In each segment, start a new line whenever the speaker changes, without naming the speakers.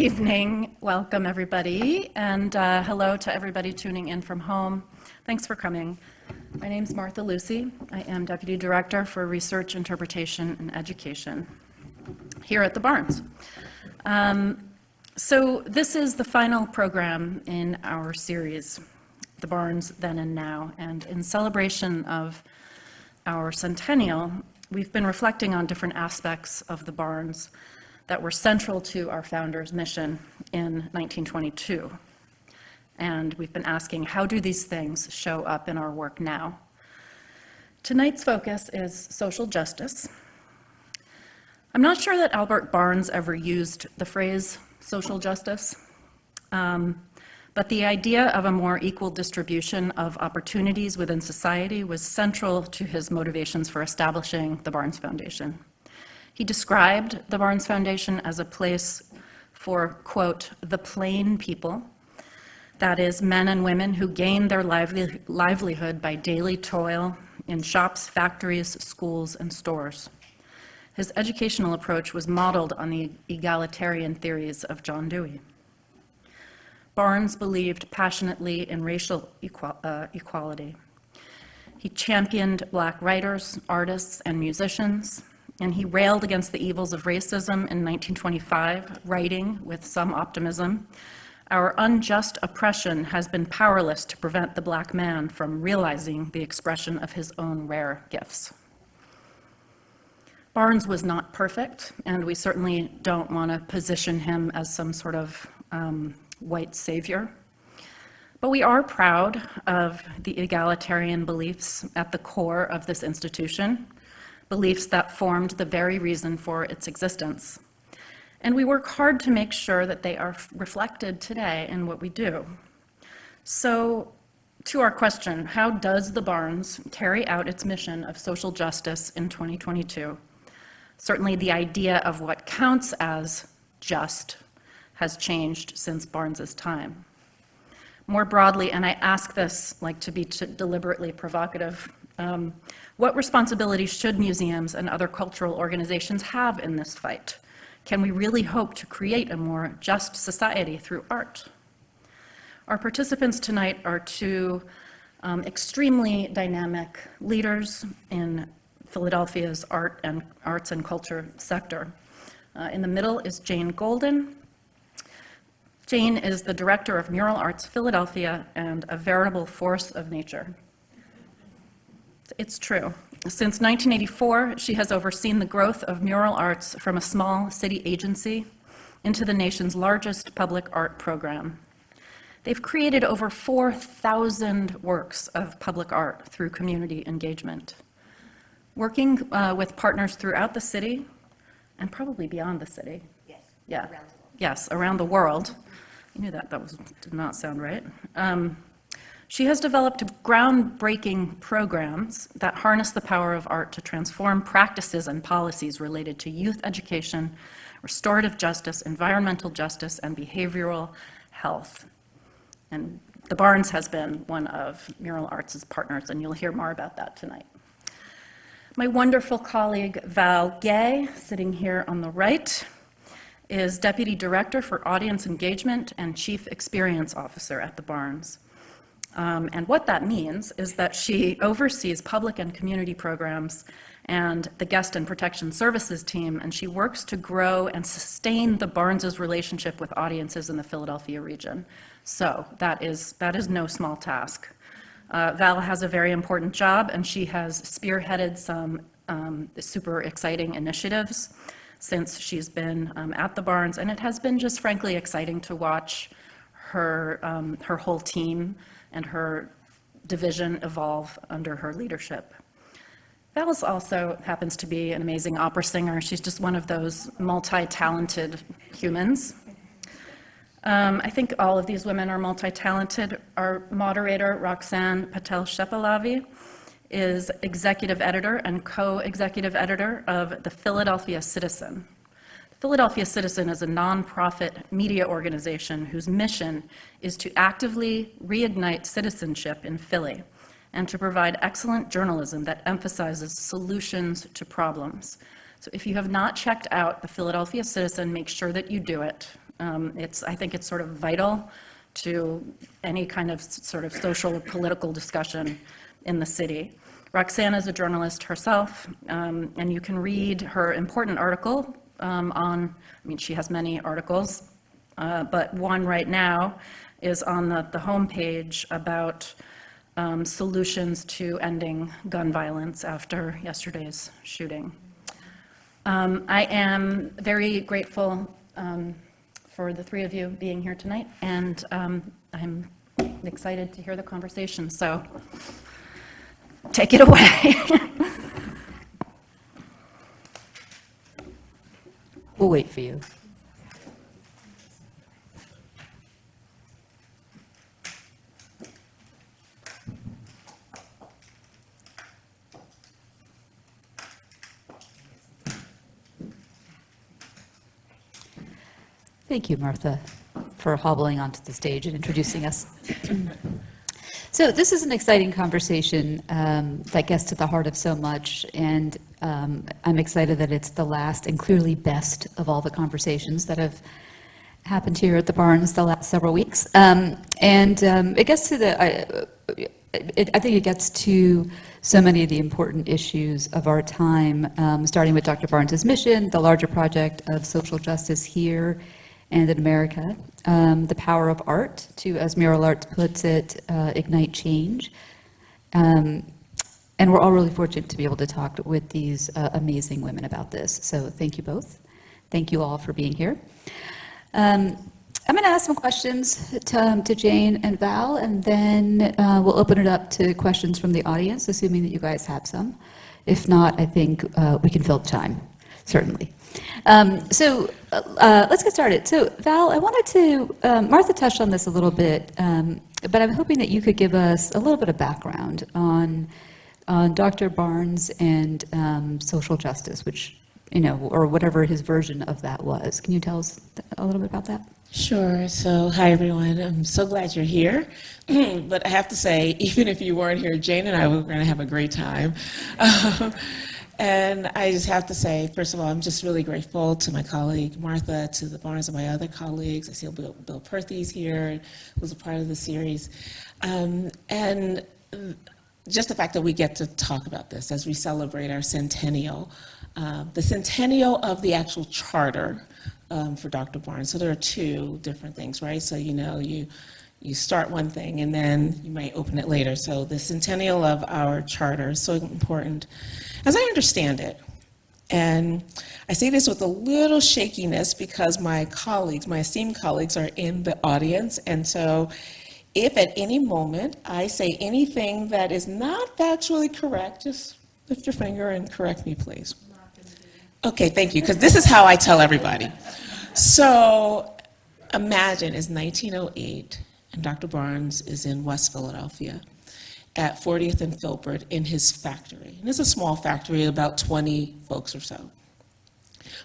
evening. Welcome, everybody. And uh, hello to everybody tuning in from home. Thanks for coming. My name is Martha Lucy. I am Deputy Director for Research, Interpretation, and Education here at the Barnes. Um, so this is the final program in our series, The Barnes Then and Now. And in celebration of our centennial, we've been reflecting on different aspects of the Barnes that were central to our founder's mission in 1922. And we've been asking, how do these things show up in our work now? Tonight's focus is social justice. I'm not sure that Albert Barnes ever used the phrase social justice, um, but the idea of a more equal distribution of opportunities within society was central to his motivations for establishing the Barnes Foundation. He described the Barnes Foundation as a place for, quote, the plain people, that is, men and women who gain their lively, livelihood by daily toil in shops, factories, schools, and stores. His educational approach was modeled on the egalitarian theories of John Dewey. Barnes believed passionately in racial equal, uh, equality. He championed black writers, artists, and musicians, and he railed against the evils of racism in 1925, writing with some optimism, our unjust oppression has been powerless to prevent the black man from realizing the expression of his own rare gifts. Barnes was not perfect, and we certainly don't want to position him as some sort of um, white savior. But we are proud of the egalitarian beliefs at the core of this institution, beliefs that formed the very reason for its existence. And we work hard to make sure that they are reflected today in what we do. So to our question, how does the Barnes carry out its mission of social justice in 2022? Certainly the idea of what counts as just has changed since Barnes's time. More broadly, and I ask this like to be deliberately provocative, um, what responsibility should museums and other cultural organizations have in this fight? Can we really hope to create a more just society through art? Our participants tonight are two um, extremely dynamic leaders in Philadelphia's art and arts and culture sector. Uh, in the middle is Jane Golden. Jane is the director of Mural Arts Philadelphia and a veritable force of nature. It's true. Since 1984, she has overseen the growth of mural arts from a small city agency into the nation's largest public art program. They've created over 4,000 works of public art through community engagement. Working uh, with partners throughout the city and probably beyond the city.
Yes.
Yeah.
Around
yes, around the world. You knew that, that was, did not sound right. Um, she has developed groundbreaking programs that harness the power of art to transform practices and policies related to youth education, restorative justice, environmental justice, and behavioral health. And the Barnes has been one of Mural Arts' partners, and you'll hear more about that tonight. My wonderful colleague Val Gay, sitting here on the right, is Deputy Director for Audience Engagement and Chief Experience Officer at the Barnes. Um, and what that means is that she oversees public and community programs and the guest and protection services team, and she works to grow and sustain the Barnes's relationship with audiences in the Philadelphia region. So that is, that is no small task. Uh, Val has a very important job, and she has spearheaded some um, super exciting initiatives since she's been um, at the Barnes, and it has been just frankly exciting to watch her, um, her whole team and her division evolve under her leadership. Val's also happens to be an amazing opera singer. She's just one of those multi-talented humans. Um, I think all of these women are multi-talented. Our moderator, Roxanne Patel-Shepelavy, is executive editor and co-executive editor of the Philadelphia Citizen. Philadelphia Citizen is a nonprofit media organization whose mission is to actively reignite citizenship in Philly and to provide excellent journalism that emphasizes solutions to problems. So if you have not checked out the Philadelphia Citizen, make sure that you do it. Um, It's, I think it's sort of vital to any kind of sort of social or political discussion in the city. Roxanne is a journalist herself, um, and you can read her important article um, on, I mean, she has many articles, uh, but one right now is on the, the homepage about um, solutions to ending gun violence after yesterday's shooting. Um, I am very grateful um, for the three of you being here tonight, and um, I'm excited to hear the conversation, so take it away.
We'll wait for you. Thank you, Martha, for hobbling onto the stage and introducing us. So this is an exciting conversation um, that gets to the heart of so much, and um, I'm excited that it's the last and clearly best of all the conversations that have happened here at the Barnes the last several weeks. Um, And um, it gets to the, I- it- I think it gets to so many of the important issues of our time, um, starting with Dr. Barnes's mission, the larger project of social justice here and in America, um, the power of art to, as Mural Arts puts it, uh, ignite change. Um, And we're all really fortunate to be able to talk with these uh, amazing women about this. So thank you both. Thank you all for being here. Um, I'm going to ask some questions to, um, to Jane and Val, and then uh, we'll open it up to questions from the audience, assuming that you guys have some. If not, I think uh, we can fill the time, certainly. Um, So uh, uh, let's get started. So Val, I wanted to, um, Martha touched on this a little bit, um, but I'm hoping that you could give us a little bit of background on, on Dr. Barnes and um, social justice, which, you know, or whatever his version of that was. Can you tell us a little bit about that?
Sure. So, hi everyone. I'm so glad you're here. but I have to say, even if you weren't here, Jane and I were going to have a great time. And I just have to say, first of all, I'm just really grateful to my colleague Martha, to the Barnes and my other colleagues. I see Bill, Bill Perthes here, who's a part of the series. Um, and just the fact that we get to talk about this as we celebrate our centennial, uh, the centennial of the actual charter um, for Dr. Barnes. So there are two different things, right? So you know, you you start one thing and then you might open it later. So the centennial of our charter is so important. As I understand it, and I say this with a little shakiness because my colleagues, my esteemed colleagues, are in the audience. And so if at any moment I say anything that is not factually correct, just lift your finger and correct me, please. Okay, thank you, because this is how I tell everybody. So imagine it's 1908 and Dr. Barnes is in West Philadelphia at 40th and Filbert in his factory. And it's a small factory, about 20 folks or so.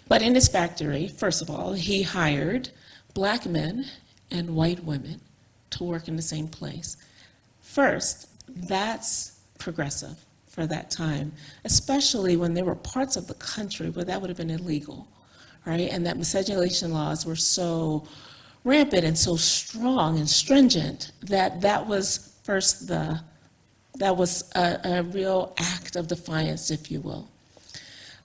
But in his factory, first of all, he hired black men and white women to work in the same place. First, that's progressive for that time, especially when there were parts of the country where that would have been illegal, right? And that miscegenation laws were so rampant and so strong and stringent that that was first the, that was a, a real act of defiance, if you will.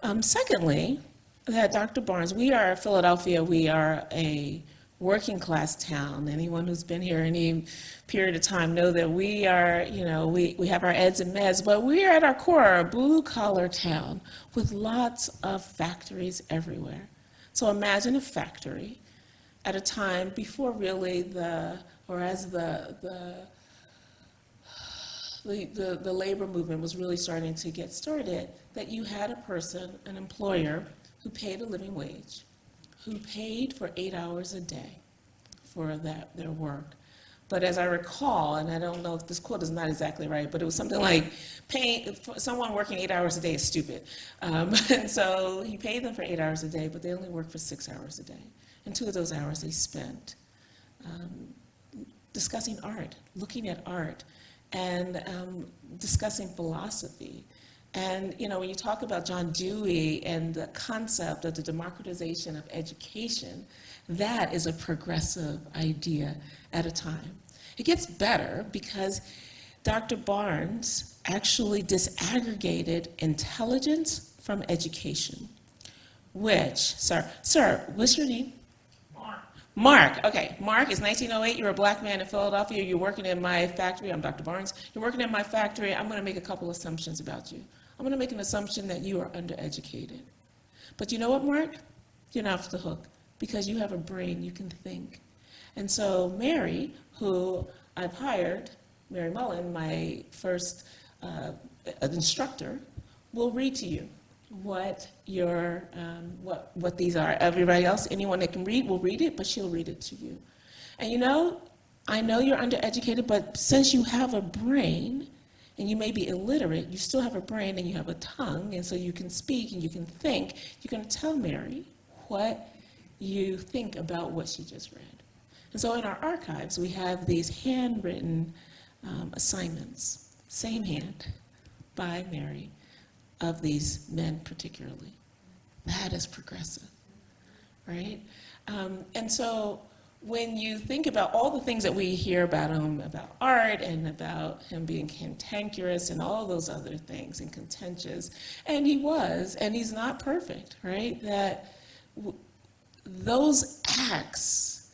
Um, secondly, that Dr. Barnes, we are Philadelphia, we are a working class town. Anyone who's been here any period of time know that we are, you know, we, we have our eds and meds, but we are at our core a blue collar town with lots of factories everywhere. So imagine a factory at a time before really the, or as the, the, the, the, the labor movement was really starting to get started, that you had a person, an employer, who paid a living wage, who paid for eight hours a day for that, their work. But as I recall, and I don't know if this quote is not exactly right, but it was something like paying, someone working eight hours a day is stupid. Um, and so he paid them for eight hours a day, but they only worked for six hours a day. And two of those hours they spent um, discussing art, looking at art, and um, discussing philosophy. And, you know, when you talk about John Dewey and the concept of the democratization of education, that is a progressive idea at a time. It gets better because Dr. Barnes actually disaggregated intelligence from education, which, sir, sir, what's your name? Mark, Mark, okay. Mark is 1908. You're a black man in Philadelphia. You're working in my factory. I'm Dr. Barnes. You're working in my factory. I'm going to make a couple assumptions about you. I'm going to make an assumption that you are undereducated. But you know what, Mark? You're not off the hook because you have a brain. You can think. And so Mary, who I've hired, Mary Mullen, my first uh, instructor, will read to you what your um, what what these are. Everybody else, anyone that can read, will read it, but she'll read it to you. And you know, I know you're undereducated, but since you have a brain, and you may be illiterate, you still have a brain and you have a tongue, and so you can speak and you can think. You're going to tell Mary what you think about what she just read. And so in our archives, we have these handwritten um, assignments, same hand, by Mary, of these men particularly. That is progressive, right? Um, and so when you think about all the things that we hear about him, about art and about him being cantankerous and all those other things and contentious, and he was, and he's not perfect, right? That those acts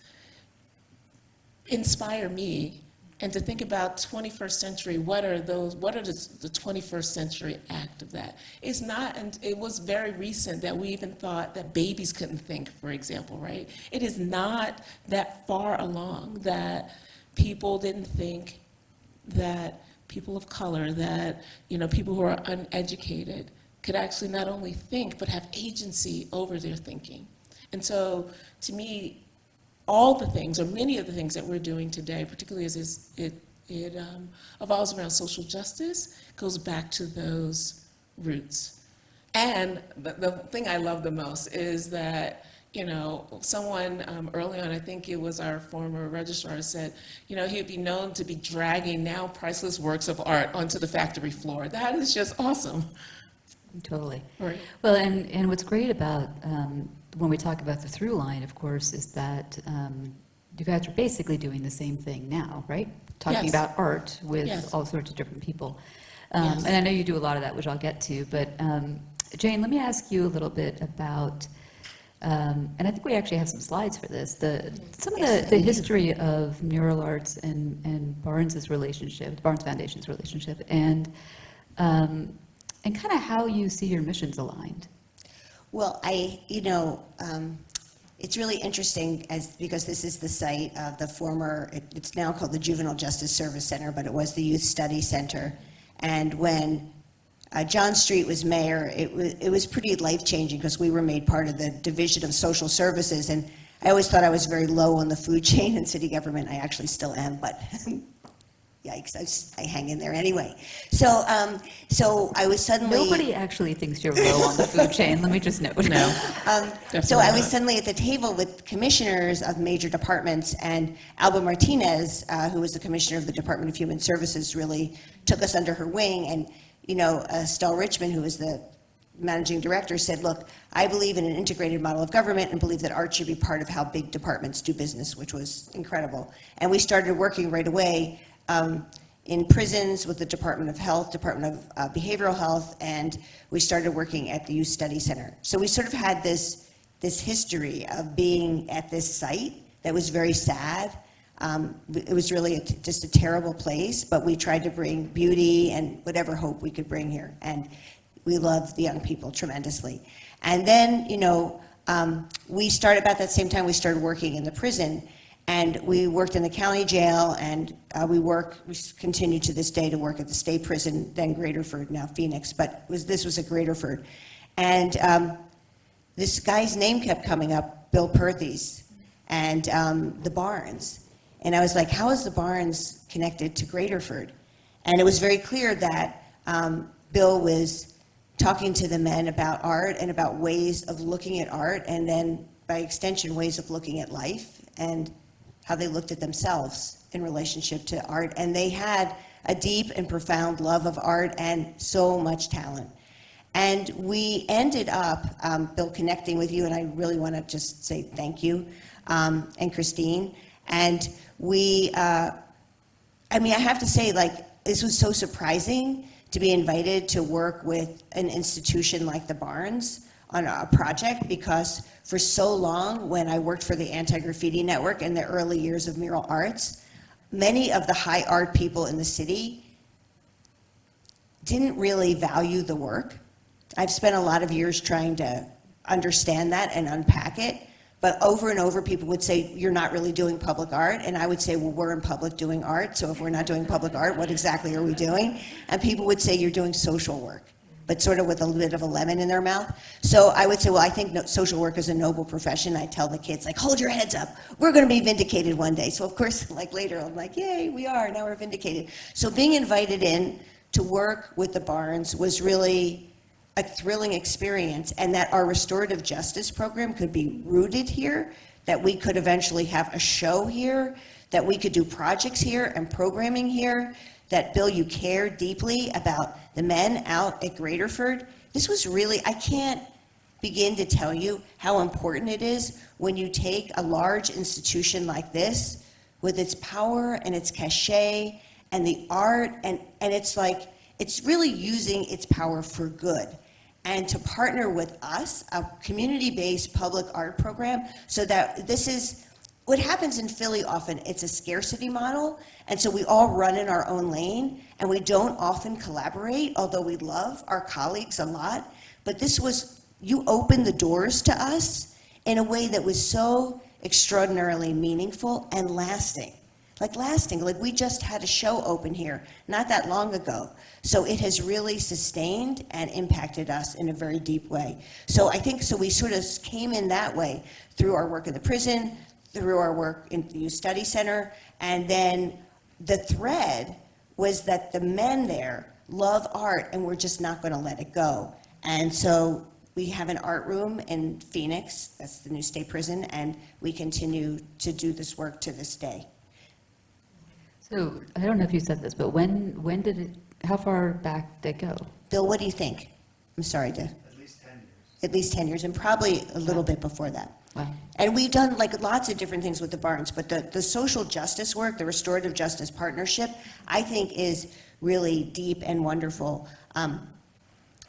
inspire me and to think about 21st century what are those what are the, the 21st century act of that? It's not and it was very recent that we even thought that babies couldn't think for example right? It is not that far along that people didn't think that people of color that you know people who are uneducated could actually not only think but have agency over their thinking. And so to me all the things, or many of the things that we're doing today, particularly as is- it, it um, evolves around social justice, goes back to those roots. And the, the thing I love the most is that, you know, someone um, early on, I think it was our former registrar, said, you know, he'd be known to be dragging now priceless works of art onto the factory floor. That is just awesome.
Totally.
Right.
Well, and, and what's great about, um, when we talk about the through line, of course, is that um, you guys are basically doing the same thing now, right? Talking
Yes.
about art with
Yes.
all sorts of different people. Um,
Yes.
And I know you do a lot of that, which I'll get to, but um, Jane, let me ask you a little bit about, um, and I think we actually have some slides for this, the, some of the, the history of mural arts and, and Barnes's relationship, Barnes Foundation's relationship, and, um, and kind of how you see your missions aligned.
Well, I, you know, um, it's really interesting as, because this is the site of the former, it- it's now called the Juvenile Justice Service Center, but it was the Youth Study Center. And when uh, John Street was mayor, it was, it was pretty life-changing because we were made part of the Division of Social Services. And I always thought I was very low on the food chain in city government. I actually still am, but yikes, I, s- I hang in there anyway. So, um, so I was suddenly.
Nobody actually thinks you're low on the food chain, let me just note.
No.
Um, So I was
not.
suddenly at the table with commissioners of major departments, and Alba Martinez, uh, who was the commissioner of the Department of Human Services, really took us under her wing. And, you know, uh, Stell Richmond, who was the managing director, said, look, I believe in an integrated model of government and believe that art should be part of how big departments do business, which was incredible. And we started working right away um, in prisons with the Department of Health, Department of uh, Behavioral Health, and we started working at the Youth Study Center. So we sort of had this, this history of being at this site that was very sad. Um, It was really just a terrible place, but we tried to bring beauty and whatever hope we could bring here. And we loved the young people tremendously. And then, you know, um, we started, about that same time, we started working in the prison. And we worked in the county jail, and uh, we work, we continue to this day to work at the state prison, then Graterford, now Phoenix, but was, this was at Graterford. And um, this guy's name kept coming up, Bill Perthes, and um, the Barnes. And I was like, how is the Barnes connected to Graterford? And it was very clear that um, Bill was talking to the men about art and about ways of looking at art, and then by extension, ways of looking at life and how they looked at themselves in relationship to art. And they had a deep and profound love of art and so much talent. And we ended up, um, Bill, connecting with you, and I really want to just say thank you, um, and Christine. And we, uh, I mean, I have to say, like, this was so surprising to be invited to work with an institution like the Barnes on a project because for so long, when I worked for the Anti-Graffiti Network in the early years of mural arts, many of the high art people in the city didn't really value the work. I've spent a lot of years trying to understand that and unpack it. But over and over, people would say, you're not really doing public art. And I would say, well, we're in public doing art. So if we're not doing public art, what exactly are we doing? And people would say, you're doing social work, but sort of with a little bit of a lemon in their mouth. So I would say, well, I think no, social work is a noble profession. I tell the kids, like, hold your heads up. We're going to be vindicated one day. So of course, like later, I'm like, yay, we are. Now we're vindicated. So being invited in to work with the Barnes was really a thrilling experience and that our restorative justice program could be rooted here, that we could eventually have a show here, that we could do projects here and programming here, that Bill, you care deeply about the men out at Graterford. This was really, I can't begin to tell you how important it is when you take a large institution like this with its power and its cachet and the art and, and it's like, it's really using its power for good and to partner with us, a community-based public art program, so that this is, what happens in Philly often, it's a scarcity model, and so we all run in our own lane, and we don't often collaborate, although we love our colleagues a lot. But this was, you opened the doors to us in a way that was so extraordinarily meaningful and lasting. Like lasting, like we just had a show open here not that long ago. So it has really sustained and impacted us in a very deep way. So I think, so we sort of came in that way through our work in the prison, through our work in the Youth Study Center, and then the thread was that the men there love art and we're just not going to let it go. And so we have an art room in Phoenix, that's the new state prison, and we continue to do this work to this day.
So I don't know if you said this, but when, when did it, how far back did it go?
Bill, what do you think? I'm sorry to,
At least 10 years.
at least 10 years, and probably a little bit before that.
Wow.
And we've done like lots of different things with the Barnes, but the, the social justice work, the restorative justice partnership, I think is really deep and wonderful. Um,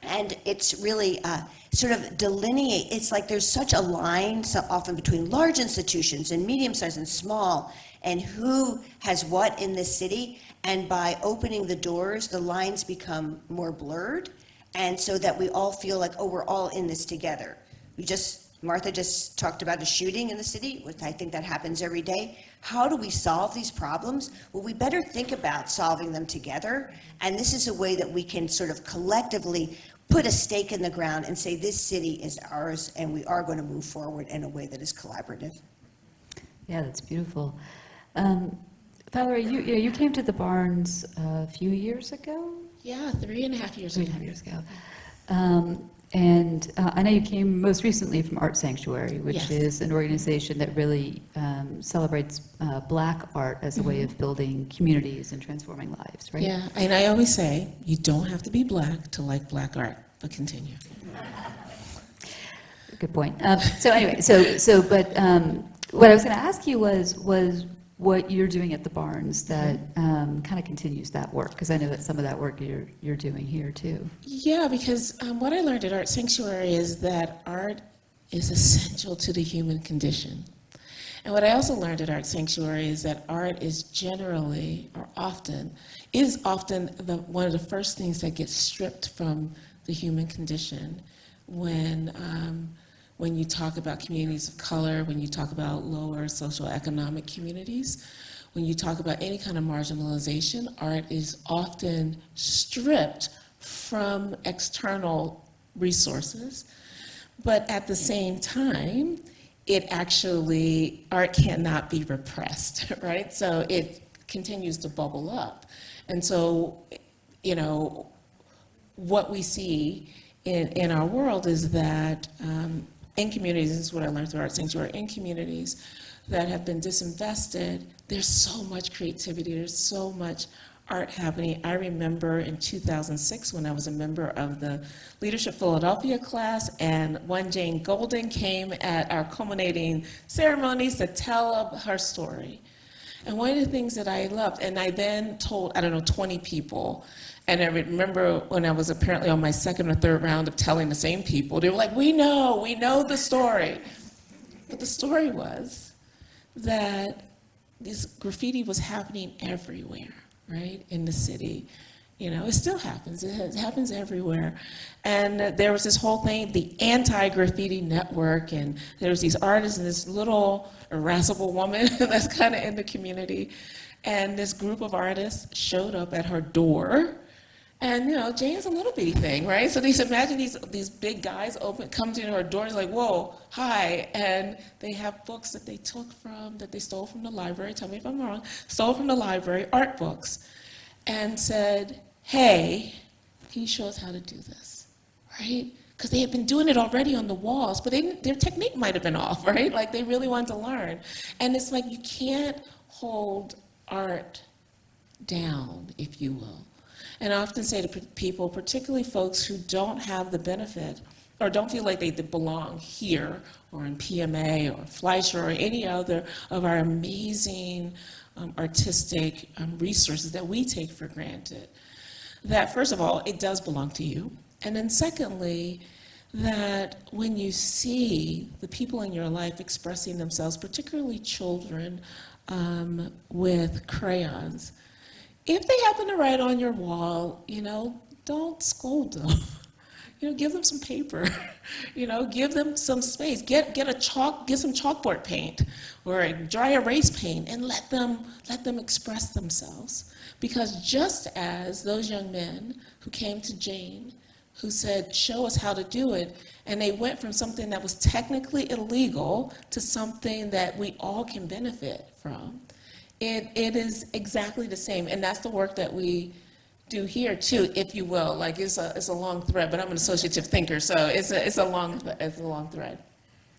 and it's really uh, sort of delineate, it's like there's such a line so often between large institutions and medium-sized and small, and who has what in this city. And by opening the doors, the lines become more blurred, and so that we all feel like, oh, we're all in this together. We just, Martha just talked about a shooting in the city, which I think that happens every day. How do we solve these problems? Well, we better think about solving them together. And this is a way that we can sort of collectively put a stake in the ground and say, this city is ours, and we are going to move forward in a way that is collaborative.
Yeah, that's beautiful. Um, Valerie, you, you know, you came to the Barnes a few years ago?
Yeah, three and a half years
Three
ago.
and a half years ago. Um, And uh, I know you came most recently from Art Sanctuary, which
Yes.
is an organization that really um, celebrates uh, Black art as a way of building communities and transforming lives, right?
Yeah, and I always say, you don't have to be black to like black art, but continue.
Good point. Um, So anyway, so, so, but um, what I was going to ask you was, was what you're doing at the Barnes that kind of continues that work? Because I know that some of that work you're, you're doing here too.
Yeah, because um, what I learned at Art Sanctuary is that art is essential to the human condition. And what I also learned at Art Sanctuary is that art is generally, or often, is often the, one of the first things that gets stripped from the human condition when, um, when you talk about communities of color, when you talk about lower social economic communities, when you talk about any kind of marginalization, art is often stripped from external resources. But at the same time, it actually, art cannot be repressed, right? So it continues to bubble up. And so, you know, what we see in, in our world is that um, in communities, this is what I learned through Art Sanctuary, in communities that have been disinvested, there's so much creativity, there's so much art happening. I remember in 2006 when I was a member of the Leadership Philadelphia class, and one Jane Golden came at our culminating ceremonies to tell her story. And one of the things that I loved, and I then told, I don't know, 20 people, and I remember when I was apparently on my second or third round of telling the same people, they were like, we know, we know the story. But the story was that this graffiti was happening everywhere, right, in the city. You know, it still happens. It, happens everywhere. And there was this whole thing, the anti-graffiti network, and there was these artists and this little irascible woman that's kind of in the community. And this group of artists showed up at her door. And you know, Jane's a little bitty thing, right? So these imagine these these big guys open come to her door, it's like, whoa, hi, and they have books that they took from that they stole from the library. Tell me if I'm wrong. Stole from the library, art books, and said, hey, can you show us how to do this, right? Because they had been doing it already on the walls, but they, their technique might have been off, right? Like they really wanted to learn, and it's like you can't hold art down, if you will. And I often say to people, particularly folks who don't have the benefit or don't feel like they belong here or in PMA or Fleisher or any other of our amazing um, artistic um, resources that we take for granted, that first of all, it does belong to you. And then secondly, that when you see the people in your life expressing themselves, particularly children, um, with crayons, if they happen to write on your wall, you know, don't scold them. You know, give them some paper. You know, give them some space. Get get a chalk, get some chalkboard paint or a dry erase paint, and let them let them express themselves. Because just as those young men who came to Jane, who said, "Show us how to do it," and they went from something that was technically illegal to something that we all can benefit from. It, it is exactly the same, and that's the work that we do here too, if you will. Like it's a, it's a long thread, but I'm an associative thinker, so it's a, it's a long, it's a long thread.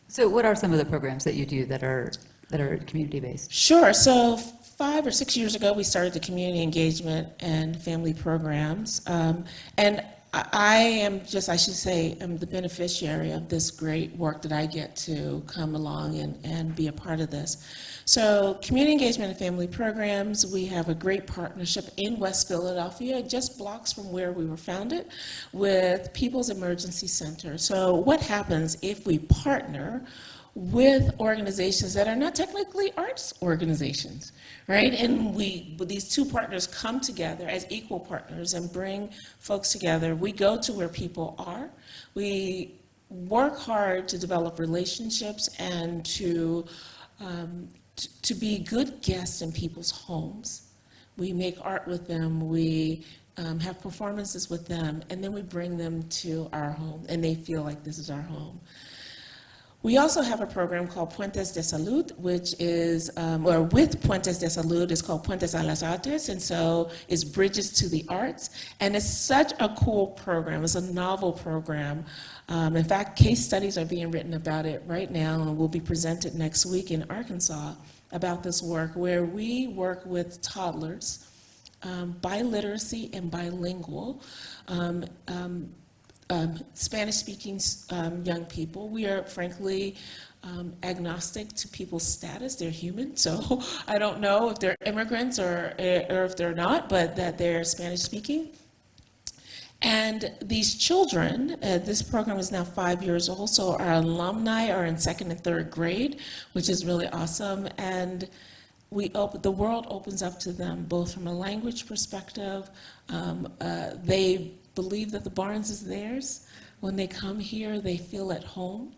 So what are some of the programs that you do that are, that are community-based?
Sure. So five or six years ago, we started the community engagement and family programs. Um, and I am just, I should say, am the beneficiary of this great work that I get to come along and, and be a part of this. So community engagement and family programs, we have a great partnership in West Philadelphia, just blocks from where we were founded, with People's Emergency Center. So what happens if we partner with organizations that are not technically arts organizations, right? And we, these two partners come together as equal partners and bring folks together. We go to where people are. We work hard to develop relationships and to, um, to be good guests in people's homes. We make art with them, we um, have performances with them, and then we bring them to our home, and they feel like this is our home. We also have a program called Puentes de Salud, which is, um, or with Puentes de Salud, it's called Puentes a las Artes, and so it's Bridges to the Arts. And it's such a cool program. It's a novel program. Um, in fact, case studies are being written about it right now and will be presented next week in Arkansas about this work, where we work with toddlers, um, biliteracy and bilingual, um, um, Spanish-speaking um, young people. We are frankly um, agnostic to people's status. They're human, so I don't know if they're immigrants or, or if they're not, but that they're Spanish-speaking. And these children, uh, this program is now five years old, so our alumni are in second and third grade, which is really awesome. And we open, the world opens up to them, both from a language perspective. Um, uh, they believe that the Barnes is theirs. When they come here, they feel at home.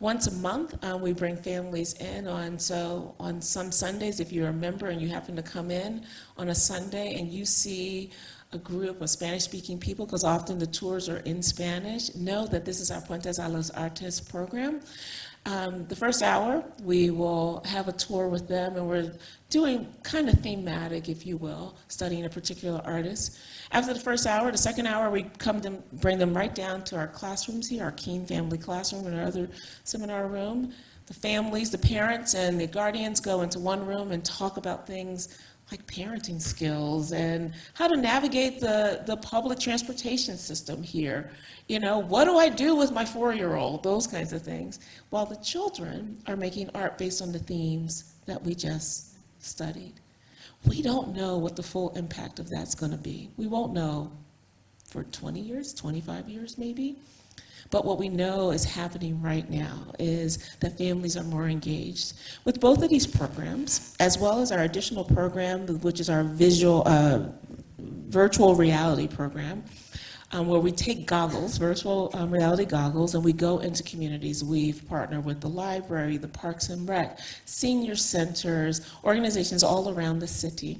Once a month, uh, we bring families in on, so on some Sundays, if you're a member and you happen to come in on a Sunday and you see a group of Spanish-speaking people, because often the tours are in Spanish, know that this is our Puentes a los Artes program. Um, the first hour, we will have a tour with them, and we're doing kind of thematic, if you will, studying a particular artist. After the first hour, the second hour, we come to bring them right down to our classrooms here, our Keen Family Classroom and our other seminar room. The families, the parents, and the guardians go into one room and talk about things like parenting skills and how to navigate the, the public transportation system here. You know, what do I do with my four-year-old? Those kinds of things. While the children are making art based on the themes that we just studied. We don't know what the full impact of that's going to be. We won't know for 20 years, 25 years maybe. But what we know is happening right now is that families are more engaged with both of these programs, as well as our additional program, which is our visual, uh, virtual reality program, um, where we take goggles, virtual um, reality goggles, and we go into communities. We've partnered with the library, the Parks and Rec, senior centers, organizations all around the city.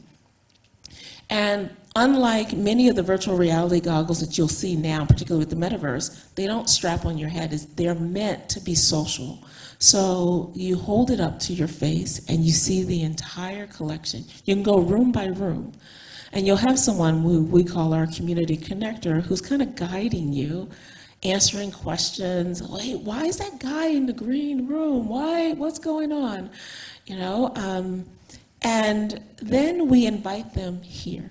And unlike many of the virtual reality goggles that you'll see now, particularly with the metaverse, they don't strap on your head. They're meant to be social. So you hold it up to your face and you see the entire collection. You can go room by room. And you'll have someone who we call our community connector who's kind of guiding you, answering questions. Wait, why is that guy in the green room? Why? What's going on? You know, um, and then we invite them here.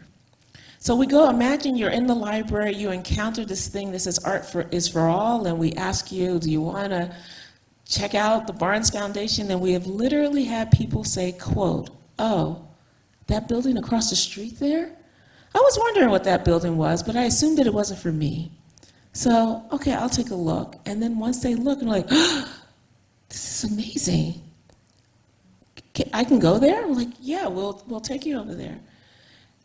So we go, imagine you're in the library, you encounter this thing that says art for, is for all, and we ask you, do you want to check out the Barnes Foundation? And we have literally had people say, quote, oh, that building across the street there? I was wondering what that building was, but I assumed that it wasn't for me. So, okay, I'll take a look. And then once they look, and like, oh, this is amazing. I can go there? I'm like, yeah, we'll, we'll take you over there.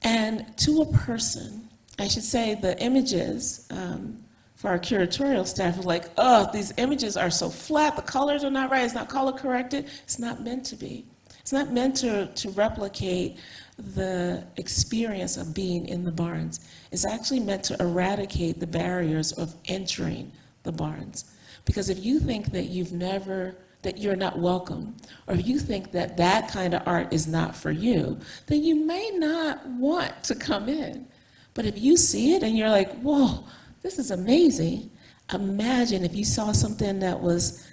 And to a person, I should say the images um, for our curatorial staff are like, oh, these images are so flat, the colors are not right, it's not color corrected. It's not meant to be. It's not meant to, to replicate the experience of being in the Barnes. It's actually meant to eradicate the barriers of entering the Barnes. Because if you think that you've never, that you're not welcome, or if you think that that kind of art is not for you, then you may not want to come in. But if you see it and you're like, whoa, this is amazing, imagine if you saw something that was,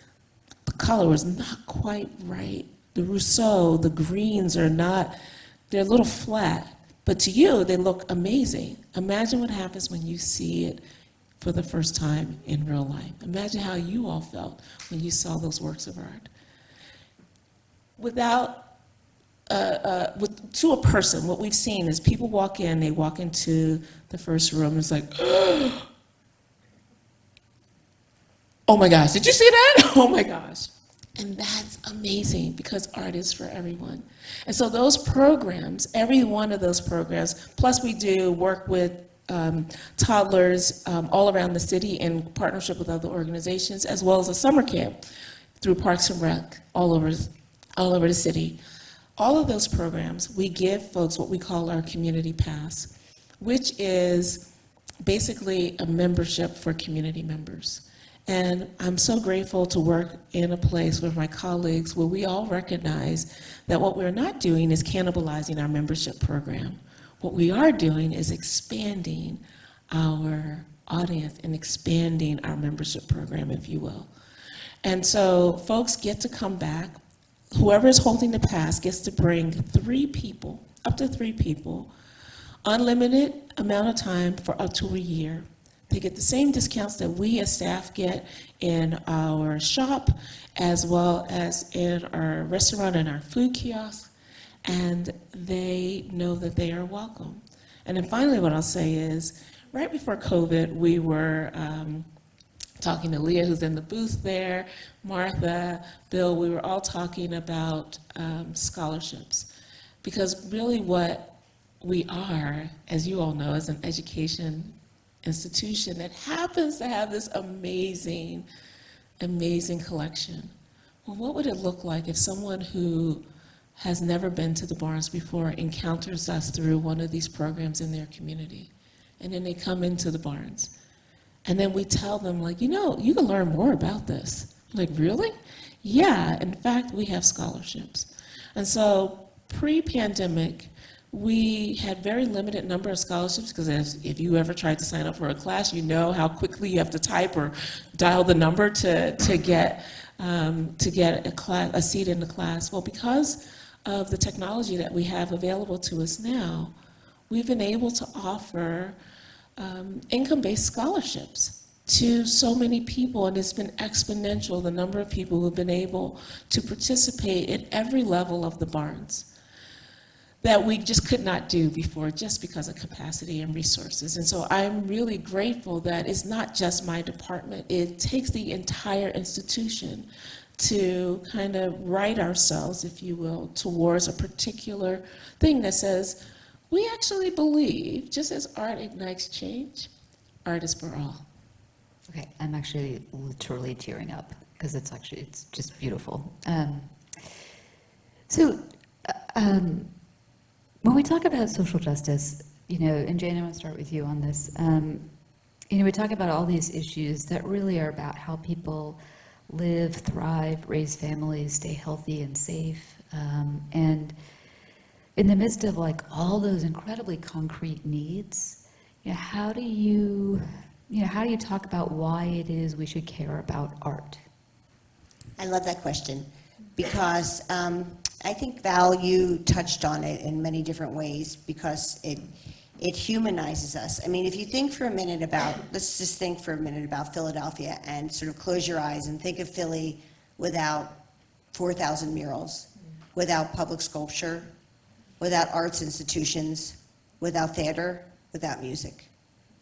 the color was not quite right. The Rousseau, the greens are not, they're a little flat, but to you, they look amazing. Imagine what happens when you see it for the first time in real life. Imagine how you all felt when you saw those works of art. Without, uh, uh, with, to a person, what we've seen is people walk in, they walk into the first room, it's like, oh my gosh, did you see that? Oh my gosh. And that's amazing because art is for everyone. And so those programs, every one of those programs, plus we do work with um, toddlers um, all around the city in partnership with other organizations, as well as a summer camp through Parks and Rec all over, all over the city. All of those programs, we give folks what we call our community pass, which is basically a membership for community members. And I'm so grateful to work in a place with my colleagues where we all recognize that what we're not doing is cannibalizing our membership program. What we are doing is expanding our audience and expanding our membership program, if you will. And so folks get to come back. Whoever is holding the pass gets to bring three people, up to three people, unlimited amount of time for up to a year. They get the same discounts that we as staff get in our shop, as well as in our restaurant and our food kiosk, and they know that they are welcome. And then finally, what I'll say is, right before COVID, we were um, talking to Leah, who's in the booth there, Martha, Bill, we were all talking about um, scholarships. Because really what we are, as you all know, is an education institution that happens to have this amazing, amazing collection. Well, what would it look like if someone who has never been to the Barnes before encounters us through one of these programs in their community? And then they come into the Barnes. And then we tell them, like, you know, you can learn more about this. Like, really? Yeah, in fact, we have scholarships. And so pre-pandemic, we had very limited number of scholarships because if you ever tried to sign up for a class, you know how quickly you have to type or dial the number to, to get, um, to get a, class, a seat in the class. Well, because of the technology that we have available to us now, we've been able to offer um, income-based scholarships to so many people, and it's been exponential, the number of people who've been able to participate at every level of the Barnes that we just could not do before just because of capacity and resources. And so I'm really grateful that it's not just my department, it takes the entire institution to kind of write ourselves, if you will, towards a particular thing that says, we actually believe, just as art ignites change, art is for all.
Okay, I'm actually literally tearing up because it's actually, it's just beautiful. Um, So, uh, um, when we talk about social justice, you know, and Jane, I want to start with you on this. Um, You know, we talk about all these issues that really are about how people live, thrive, raise families, stay healthy and safe. Um, And in the midst of like all those incredibly concrete needs, you know, how do you, you know, how do you talk about why it is we should care about art?
I love that question because um, I think Val, you touched on it in many different ways because it it humanizes us. I mean, if you think for a minute about, let's just think for a minute about Philadelphia and sort of close your eyes and think of Philly without 4,000 murals, without public sculpture, without arts institutions, without theater, without music,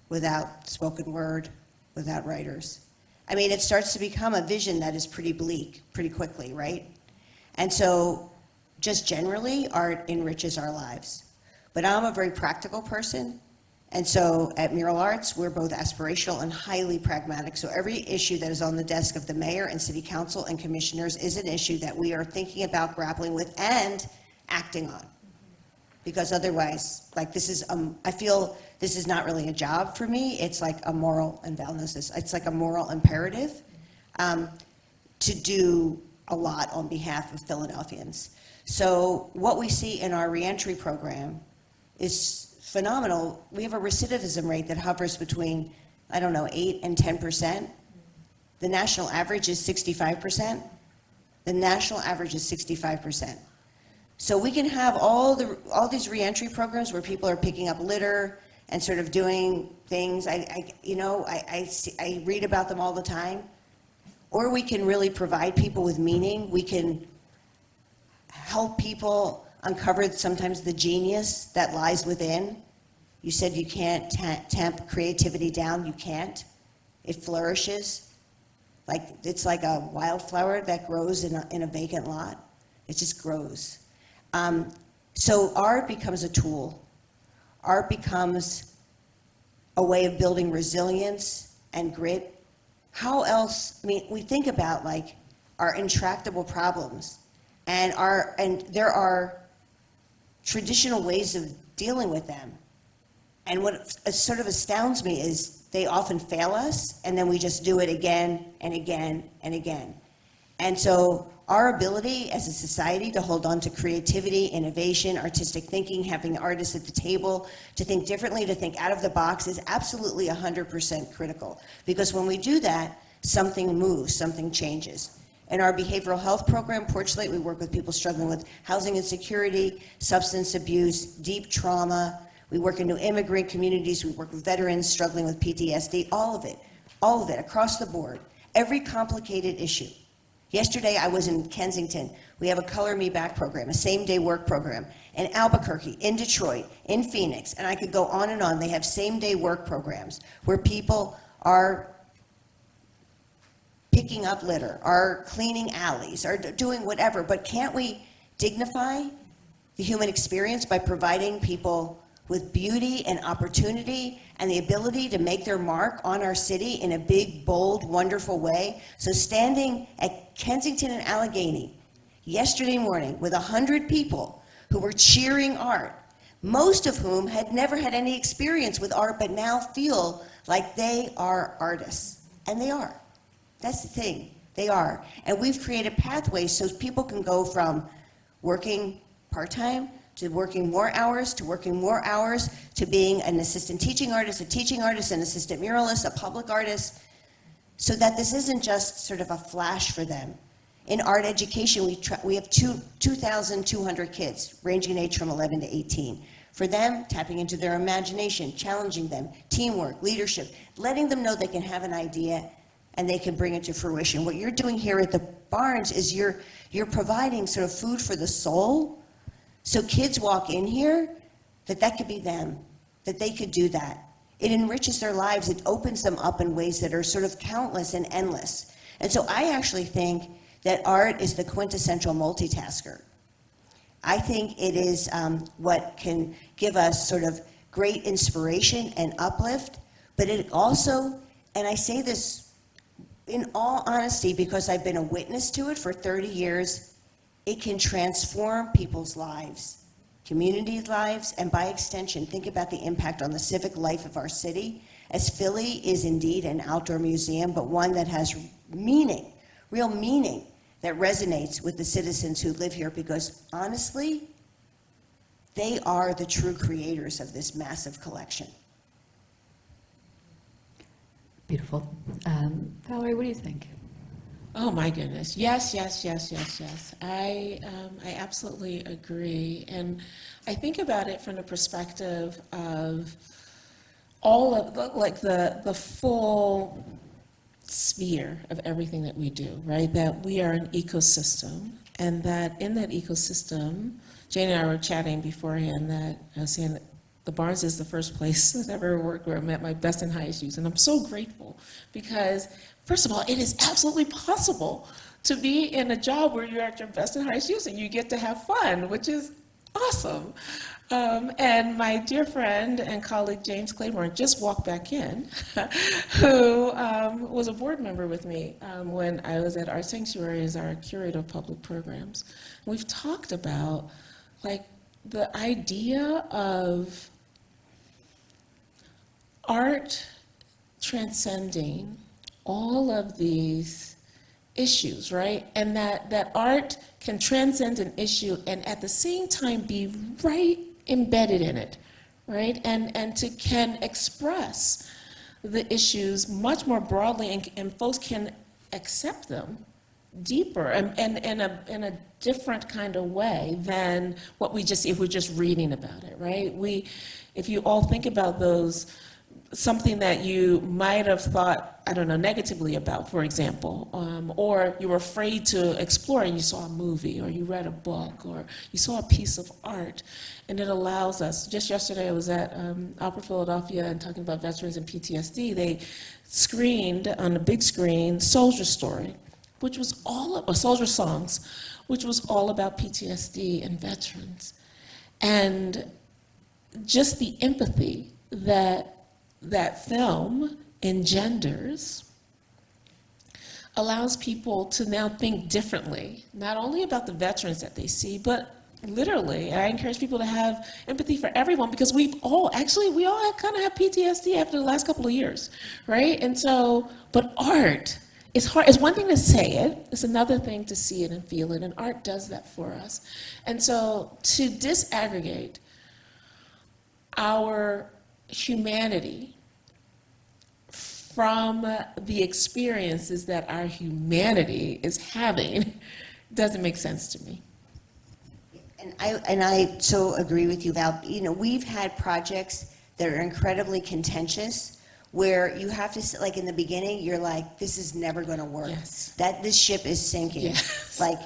without spoken word, without writers. I mean, it starts to become a vision that is pretty bleak pretty quickly, right? And so, just generally, art enriches our lives. But I'm a very practical person, and so at Mural Arts, we're both aspirational and highly pragmatic. So every issue that is on the desk of the mayor and city council and commissioners is an issue that we are thinking about grappling with and acting on because otherwise, like this is, um, I feel this is not really a job for me. It's like a moral, and knows it's like a moral imperative um, to do a lot on behalf of Philadelphians. So what we see in our reentry program is phenomenal. We have a recidivism rate that hovers between, I don't know, 8 and 10 percent. The national average is 65 percent. The national average is 65 percent. So we can have all the, all these reentry programs where people are picking up litter and sort of doing things. I, I you know, I, I, see, I read about them all the time. Or we can really provide people with meaning. We can help people uncover sometimes the genius that lies within. You said you can't tamp creativity down. You can't. It flourishes. Like, it's like a wildflower that grows in a, in a vacant lot. It just grows. Um, so art becomes a tool. Art becomes a way of building resilience and grit. How else, I mean, we think about like our intractable problems and our, and there are traditional ways of dealing with them. And what sort of astounds me is they often fail us and then we just do it again and again and again. And so our ability as a society to hold on to creativity, innovation, artistic thinking, having artists at the table, to think differently, to think out of the box is absolutely 100% critical. Because when we do that, something moves, something changes. In our behavioral health program, Porch we work with people struggling with housing insecurity, substance abuse, deep trauma. We work in new immigrant communities. We work with veterans struggling with PTSD, all of it, all of it, across the board. Every complicated issue. Yesterday, I was in Kensington. We have a Color Me Back program, a same-day work program, in Albuquerque, in Detroit, in Phoenix, and I could go on and on. They have same-day work programs where people are picking up litter, are cleaning alleys, d- doing whatever. But can't we dignify the human experience by providing people with beauty and opportunity and the ability to make their mark on our city in a big, bold, wonderful way? So standing at Kensington and Allegheny yesterday morning with 100 people who were cheering art, most of whom had never had any experience with art but now feel like they are artists. And they are. That's the thing. They are. And we've created pathways so people can go from working part-time to working more hours, to working more hours, to being an assistant teaching artist, a teaching artist, an assistant muralist, a public artist, so that this isn't just sort of a flash for them. In art education, we, we have two, 2,200 kids, ranging in age from 11 to 18. For them, tapping into their imagination, challenging them, teamwork, leadership, letting them know they can have an idea and they can bring it to fruition. What you're doing here at the Barnes is you're, you're providing sort of food for the soul. So kids walk in here, that that could be them, that they could do that. It enriches their lives. It opens them up in ways that are sort of countless and endless. And so I actually think that art is the quintessential multitasker. I think it is um, what can give us sort of great inspiration and uplift, but it also, and I say this in all honesty because I've been a witness to it for 30 years, it can transform people's lives, community lives, and by extension, think about the impact on the civic life of our city. As Philly is indeed an outdoor museum, but one that has meaning, real meaning, that resonates with the citizens who live here because honestly, they are the true creators of this massive collection.
Beautiful. Um, Valerie, what do you think?
Oh, my goodness. Yes, yes, yes, yes, yes. I, um, I absolutely agree. And I think about it from the perspective of all of, the- like, the, the full sphere of everything that we do, right? That we are an ecosystem, and that in that ecosystem, Jane and I were chatting beforehand that I was saying that the Barnes is the first place I've ever worked where I met my best and highest use, and I'm so grateful because, first of all, it is absolutely possible to be in a job where you're at your best and highest use and you get to have fun, which is awesome. Um, and my dear friend and colleague James Claiborne just walked back in, who um, was a board member with me um, when I was at Art Sanctuary as our curator of public programs. We've talked about like the idea of art transcending all of these issues, right? And that, that art can transcend an issue and at the same time be right embedded in it, right? And, and to can express the issues much more broadly and, and folks can accept them deeper and, and in, a, in a different kind of way than what we just, if we're just reading about it, right? We, if you all think about those, something that you might have thought, I don't know, negatively about, for example, um, or you were afraid to explore and you saw a movie or you read a book or you saw a piece of art and it allows us, just yesterday I was at um, Opera Philadelphia and talking about veterans and PTSD, they screened on the big screen Soldier Story, which was all, or Soldier Songs, which was all about PTSD and veterans. And just the empathy that that film engenders allows people to now think differently, not only about the veterans that they see, but literally, I encourage people to have empathy for everyone because we've all, actually, we all kind of have PTSD after the last couple of years, right? And so, but art, it's hard, it's one thing to say it, it's another thing to see it and feel it, and art does that for us. And so to disaggregate our humanity from the experiences that our humanity is having doesn't make sense to me.
And I, and I so agree with you, Val. You know, we've had projects that are incredibly contentious where you have to, like in the beginning, you're like, this is never going to work.
Yes.
That this ship is sinking.
Yes.
Like,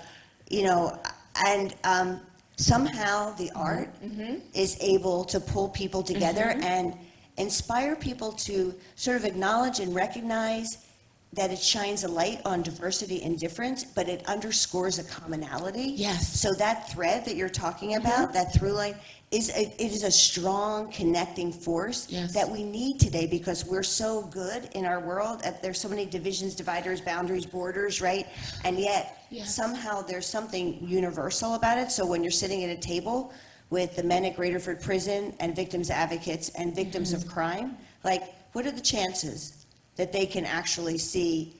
you know, and um, somehow the mm-hmm. art mm-hmm. is able to pull people together mm-hmm. and inspire people to sort of acknowledge and recognize that it shines a light on diversity and difference, but it underscores a commonality.
Yes.
So that thread that you're talking about, that through line, is a, it is a strong connecting force
Yes.
that we need today because we're so good in our world. uh, There's so many divisions, dividers, boundaries, borders, right? And yet
Yes.
somehow there's something universal about it. So when you're sitting at a table with the men at Graterford Prison and victims advocates and victims
Mm-hmm.
of crime, like what are the chances that they can actually see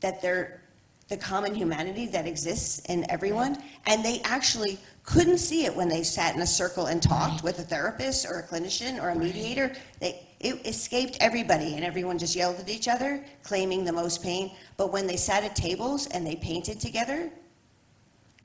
that they're the common humanity that exists in everyone, and they actually couldn't see it when they sat in a circle and talked with a therapist or a clinician or a mediator. They, It escaped everybody, and everyone just yelled at each other, claiming the most pain. But when they sat at tables and they painted together,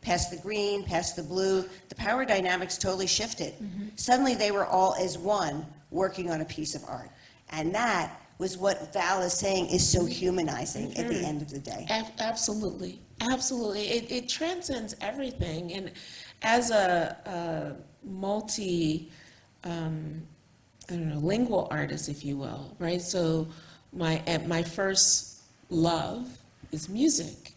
past the green, past the blue, the power dynamics totally shifted. Mm-hmm. Suddenly, they were all as one, working on a piece of art. And that was what Val is saying is so mm-hmm. humanizing at the mm-hmm. end of the day.
Ab- Absolutely, absolutely. It, it transcends everything. And as a, a multi, um, I don't know, lingual artist, if you will, right? So my, my first love is music.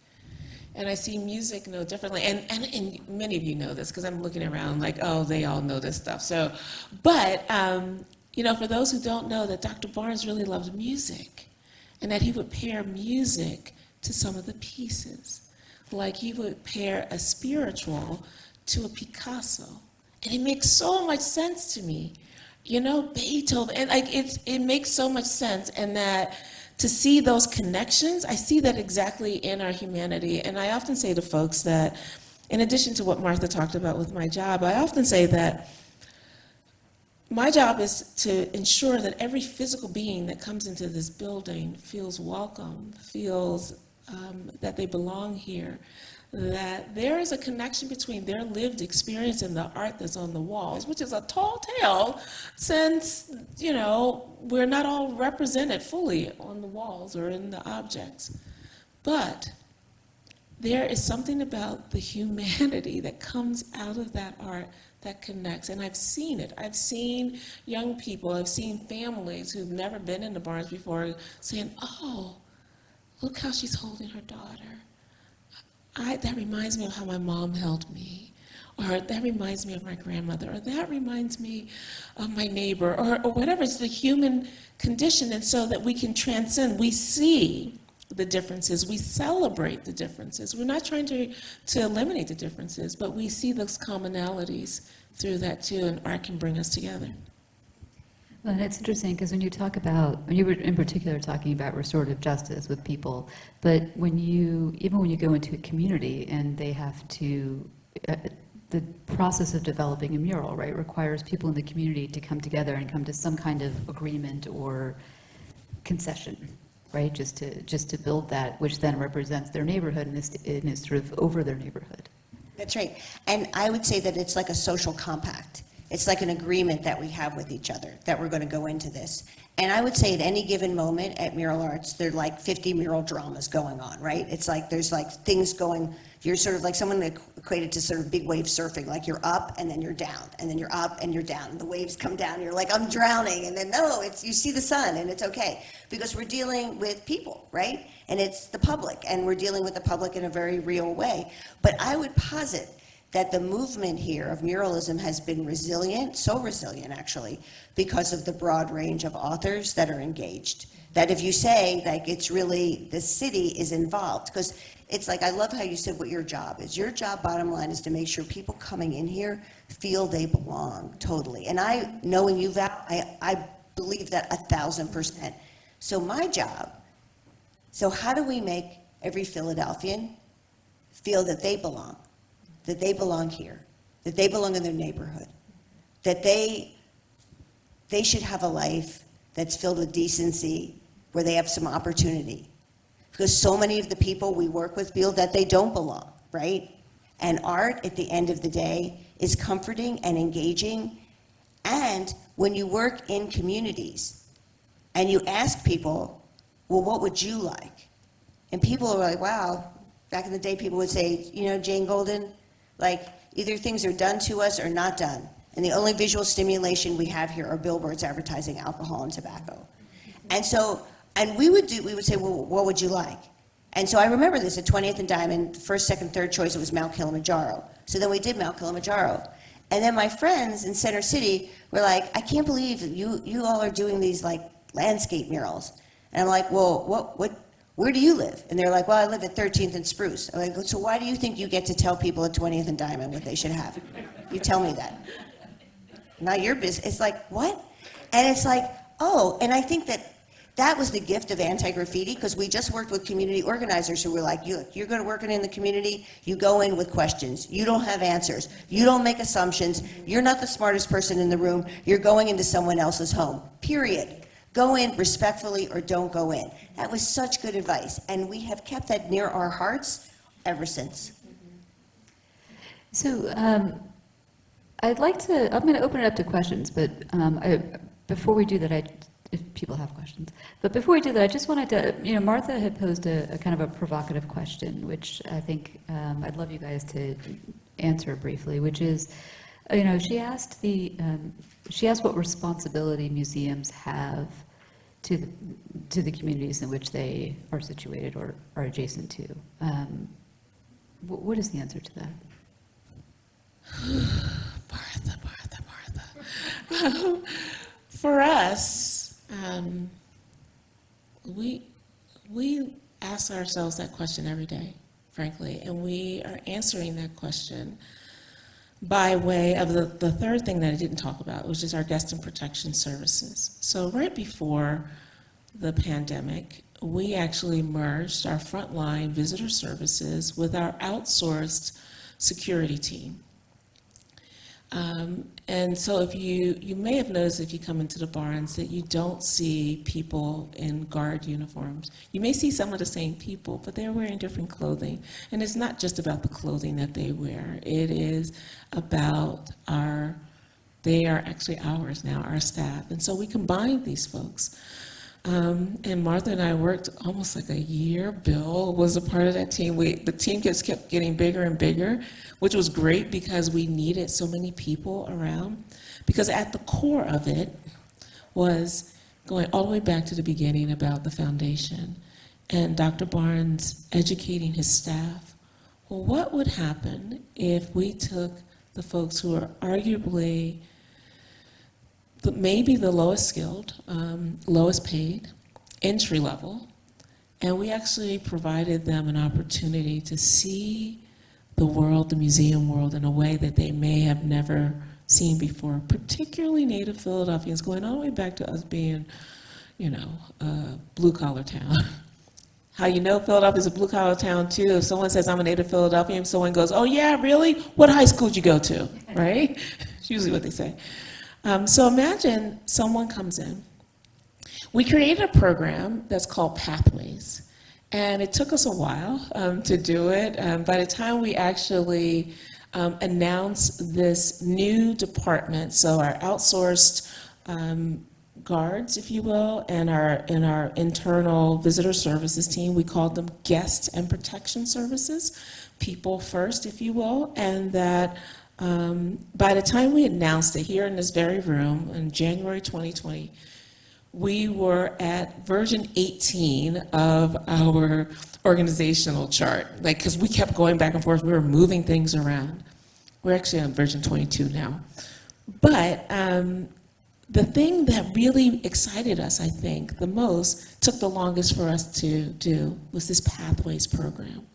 And I see music no differently. And, and, and many of you know this because I'm looking around like, oh, they all know this stuff. So, but, um, you know, for those who don't know that Dr. Barnes really loved music and that he would pair music to some of the pieces. Like he would pair a spiritual to a Picasso. And it makes so much sense to me. You know, Beethoven, and like it's, it makes so much sense. And that to see those connections, I see that exactly in our humanity. And I often say to folks that, in addition to what Martha talked about with my job, I often say that my job is to ensure that every physical being that comes into this building feels welcome, feels um, that they belong here, that there is a connection between their lived experience and the art that's on the walls, which is a tall tale since, you know, we're not all represented fully on the walls or in the objects. But there is something about the humanity that comes out of that art that connects. And I've seen it. I've seen young people, I've seen families who've never been in the Barnes before saying, oh, look how she's holding her daughter. I, that reminds me of how my mom held me. Or that reminds me of my grandmother, or that reminds me of my neighbor, or, or whatever. It's the human condition, and so that we can transcend. We see the differences. We celebrate the differences. We're not trying to, to eliminate the differences, but we see those commonalities through that too, and art can bring us together.
Well, and it's interesting because when you talk about, when you were in particular talking about restorative justice with people, but when you, even when you go into a community and they have to, uh, the process of developing a mural, right, requires people in the community to come together and come to some kind of agreement or concession, right, just to, just to build that, which then represents their neighborhood and is, and is sort of over their neighborhood.
That's right. And I would say that it's like a social compact. It's like an agreement that we have with each other, that we're going to go into this. And I would say at any given moment at Mural Arts, there are like 50 mural dramas going on, right? It's like, there's like things going, you're sort of like someone equated to sort of big wave surfing, like you're up and then you're down, and then you're up and you're down. The waves come down, you're like, I'm drowning. And then, no, it's, you see the sun and it's okay. Because we're dealing with people, right? And it's the public, and we're dealing with the public in a very real way. But I would posit that the movement here of muralism has been resilient, so resilient actually, because of the broad range of authors that are engaged. That if you say, like, it's really, the city is involved, because it's like, I love how you said what your job is. Your job, bottom line, is to make sure people coming in here feel they belong, totally. And I, knowing you, Val, I, I believe that a thousand percent. So my job, so how do we make every Philadelphian feel that they belong? That they belong here, that they belong in their neighborhood, that they, they should have a life that's filled with decency, where they have some opportunity. Because so many of the people we work with feel that they don't belong, right? And art, at the end of the day, is comforting and engaging. And when you work in communities and you ask people, well, what would you like? And people are like, wow, back in the day, people would say, you know, Jane Golden, like, either things are done to us or not done. And the only visual stimulation we have here are billboards advertising alcohol and tobacco. And so, and we would do, we would say, well, what would you like? And so I remember this at 20th and Diamond, first, second, third choice, it was Mount Kilimanjaro. So then we did Mount Kilimanjaro. And then my friends in Center City were like, I can't believe you, you all are doing these like landscape murals. And I'm like, well, what, what, where do you live? And they're like, well, I live at 13th and Spruce. I'm like, so why do you think you get to tell people at 20th and Diamond what they should have? You tell me that. Not your business. It's like, what? And it's like, oh, and I think that that was the gift of anti-graffiti because we just worked with community organizers who were like, you, you're going to work in the community, you go in with questions. You don't have answers. You don't make assumptions. You're not the smartest person in the room. You're going into someone else's home, period. Go in respectfully or don't go in. That was such good advice, and we have kept that near our hearts ever since.
So um, I'd like to, I'm going to open it up to questions, but um, I- before we do that, I, if people have questions, but before we do that, I just wanted to, you know, Martha had posed a a kind of a provocative question, which I think um, I'd love you guys to answer briefly, which is, you know, she asked the, um, she asked what responsibility museums have to, the to the communities in which they are situated or are adjacent to. Um, wh- What is the answer to that?
Martha, Martha, Martha. For us, um, we, we ask ourselves that question every day, frankly, and we are answering that question by way of the, the third thing that I didn't talk about, which is our guest and protection services. So right before the pandemic, we actually merged our frontline visitor services with our outsourced security team. Um, And so if you, you may have noticed if you come into the Barnes that you don't see people in guard uniforms. You may see some of the same people, but they're wearing different clothing. And it's not just about the clothing that they wear. It is about our, they are actually ours now, our staff. And so we combine these folks. Um, and Martha and I worked almost like a year. Bill was a part of that team. We, the team just kept getting bigger and bigger, which was great because we needed so many people around. Because at the core of it was going all the way back to the beginning about the foundation and Dr. Barnes educating his staff. Well, what would happen if we took the folks who are arguably maybe the lowest skilled, um, lowest paid, entry level, and we actually provided them an opportunity to see the world, the museum world, in a way that they may have never seen before, particularly native Philadelphians, going all the way back to us being, you know, a blue collar town. How you know Philadelphia is a blue collar town too, if someone says I'm a native Philadelphian, someone goes, oh yeah, really? What high school did you go to, right? It's usually what they say. Um, so imagine someone comes in. We created a program that's called Pathways, and it took us a while um, to do it. Um, by the time we actually um, announced this new department, so our outsourced um, guards, if you will, and our and our internal visitor services team, we called them guest and protection services, people first, if you will, and that um, by the time we announced it here in this very room in January 2020, we were at version 18 of our organizational chart, like, because we kept going back and forth, we were moving things around. We're actually on version 22 now. But um, the thing that really excited us, I think, the most, took the longest for us to do, was this Pathways program.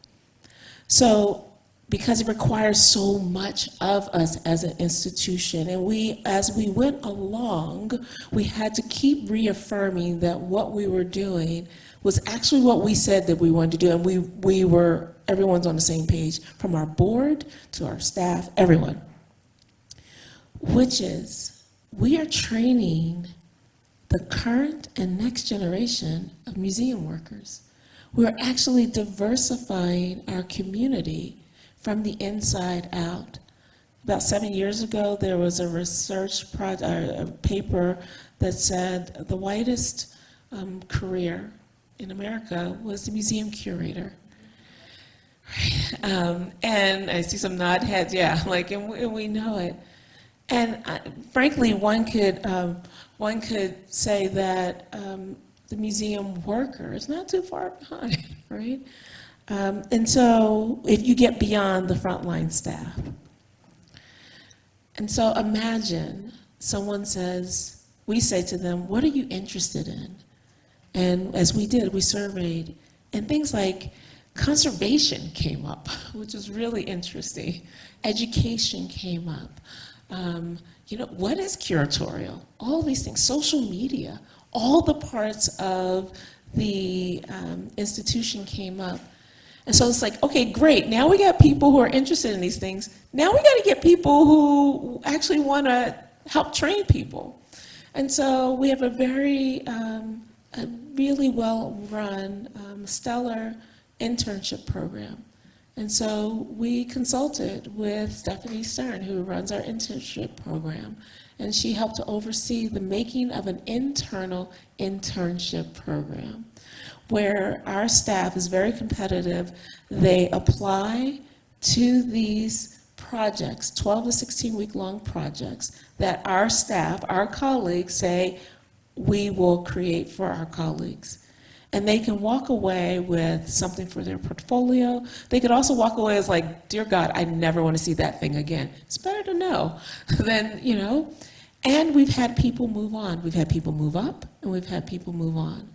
So because it requires so much of us as an institution. And we, as we went along, we had to keep reaffirming that what we were doing was actually what we said that we wanted to do. And we, we were, everyone's on the same page, from our board to our staff, everyone. Which is, we are training the current and next generation of museum workers. We're actually diversifying our community from the inside out. About seven years ago, there was a research project, a paper that said the whitest um, career in America was the museum curator. Um, and I see some nod heads, yeah, like, and we, and we know it. And uh, frankly, one could, um, one could say that um, the museum worker is not too far behind, right? Um, and so if you get beyond the frontline staff. And so imagine someone says, we say to them, what are you interested in? And as we did, we surveyed, and things like conservation came up, which is really interesting. Education came up. Um, you know, what is curatorial? All these things, social media, all the parts of the um, institution came up. And so it's like, okay, great. Now we got people who are interested in these things. Now we got to get people who actually want to help train people. And so we have a very, um, a really well-run, um, stellar internship program. And so we consulted with Stephanie Stern, who runs our internship program, and she helped to oversee the making of an internal internship program where our staff is very competitive. They apply to these projects, 12 to 16 week long projects that our staff, our colleagues say, we will create for our colleagues. And they can walk away with something for their portfolio. They could also walk away as like, dear God, I never want to see that thing again. It's better to know than, you know. And we've had people move on. We've had people move up and we've had people move on.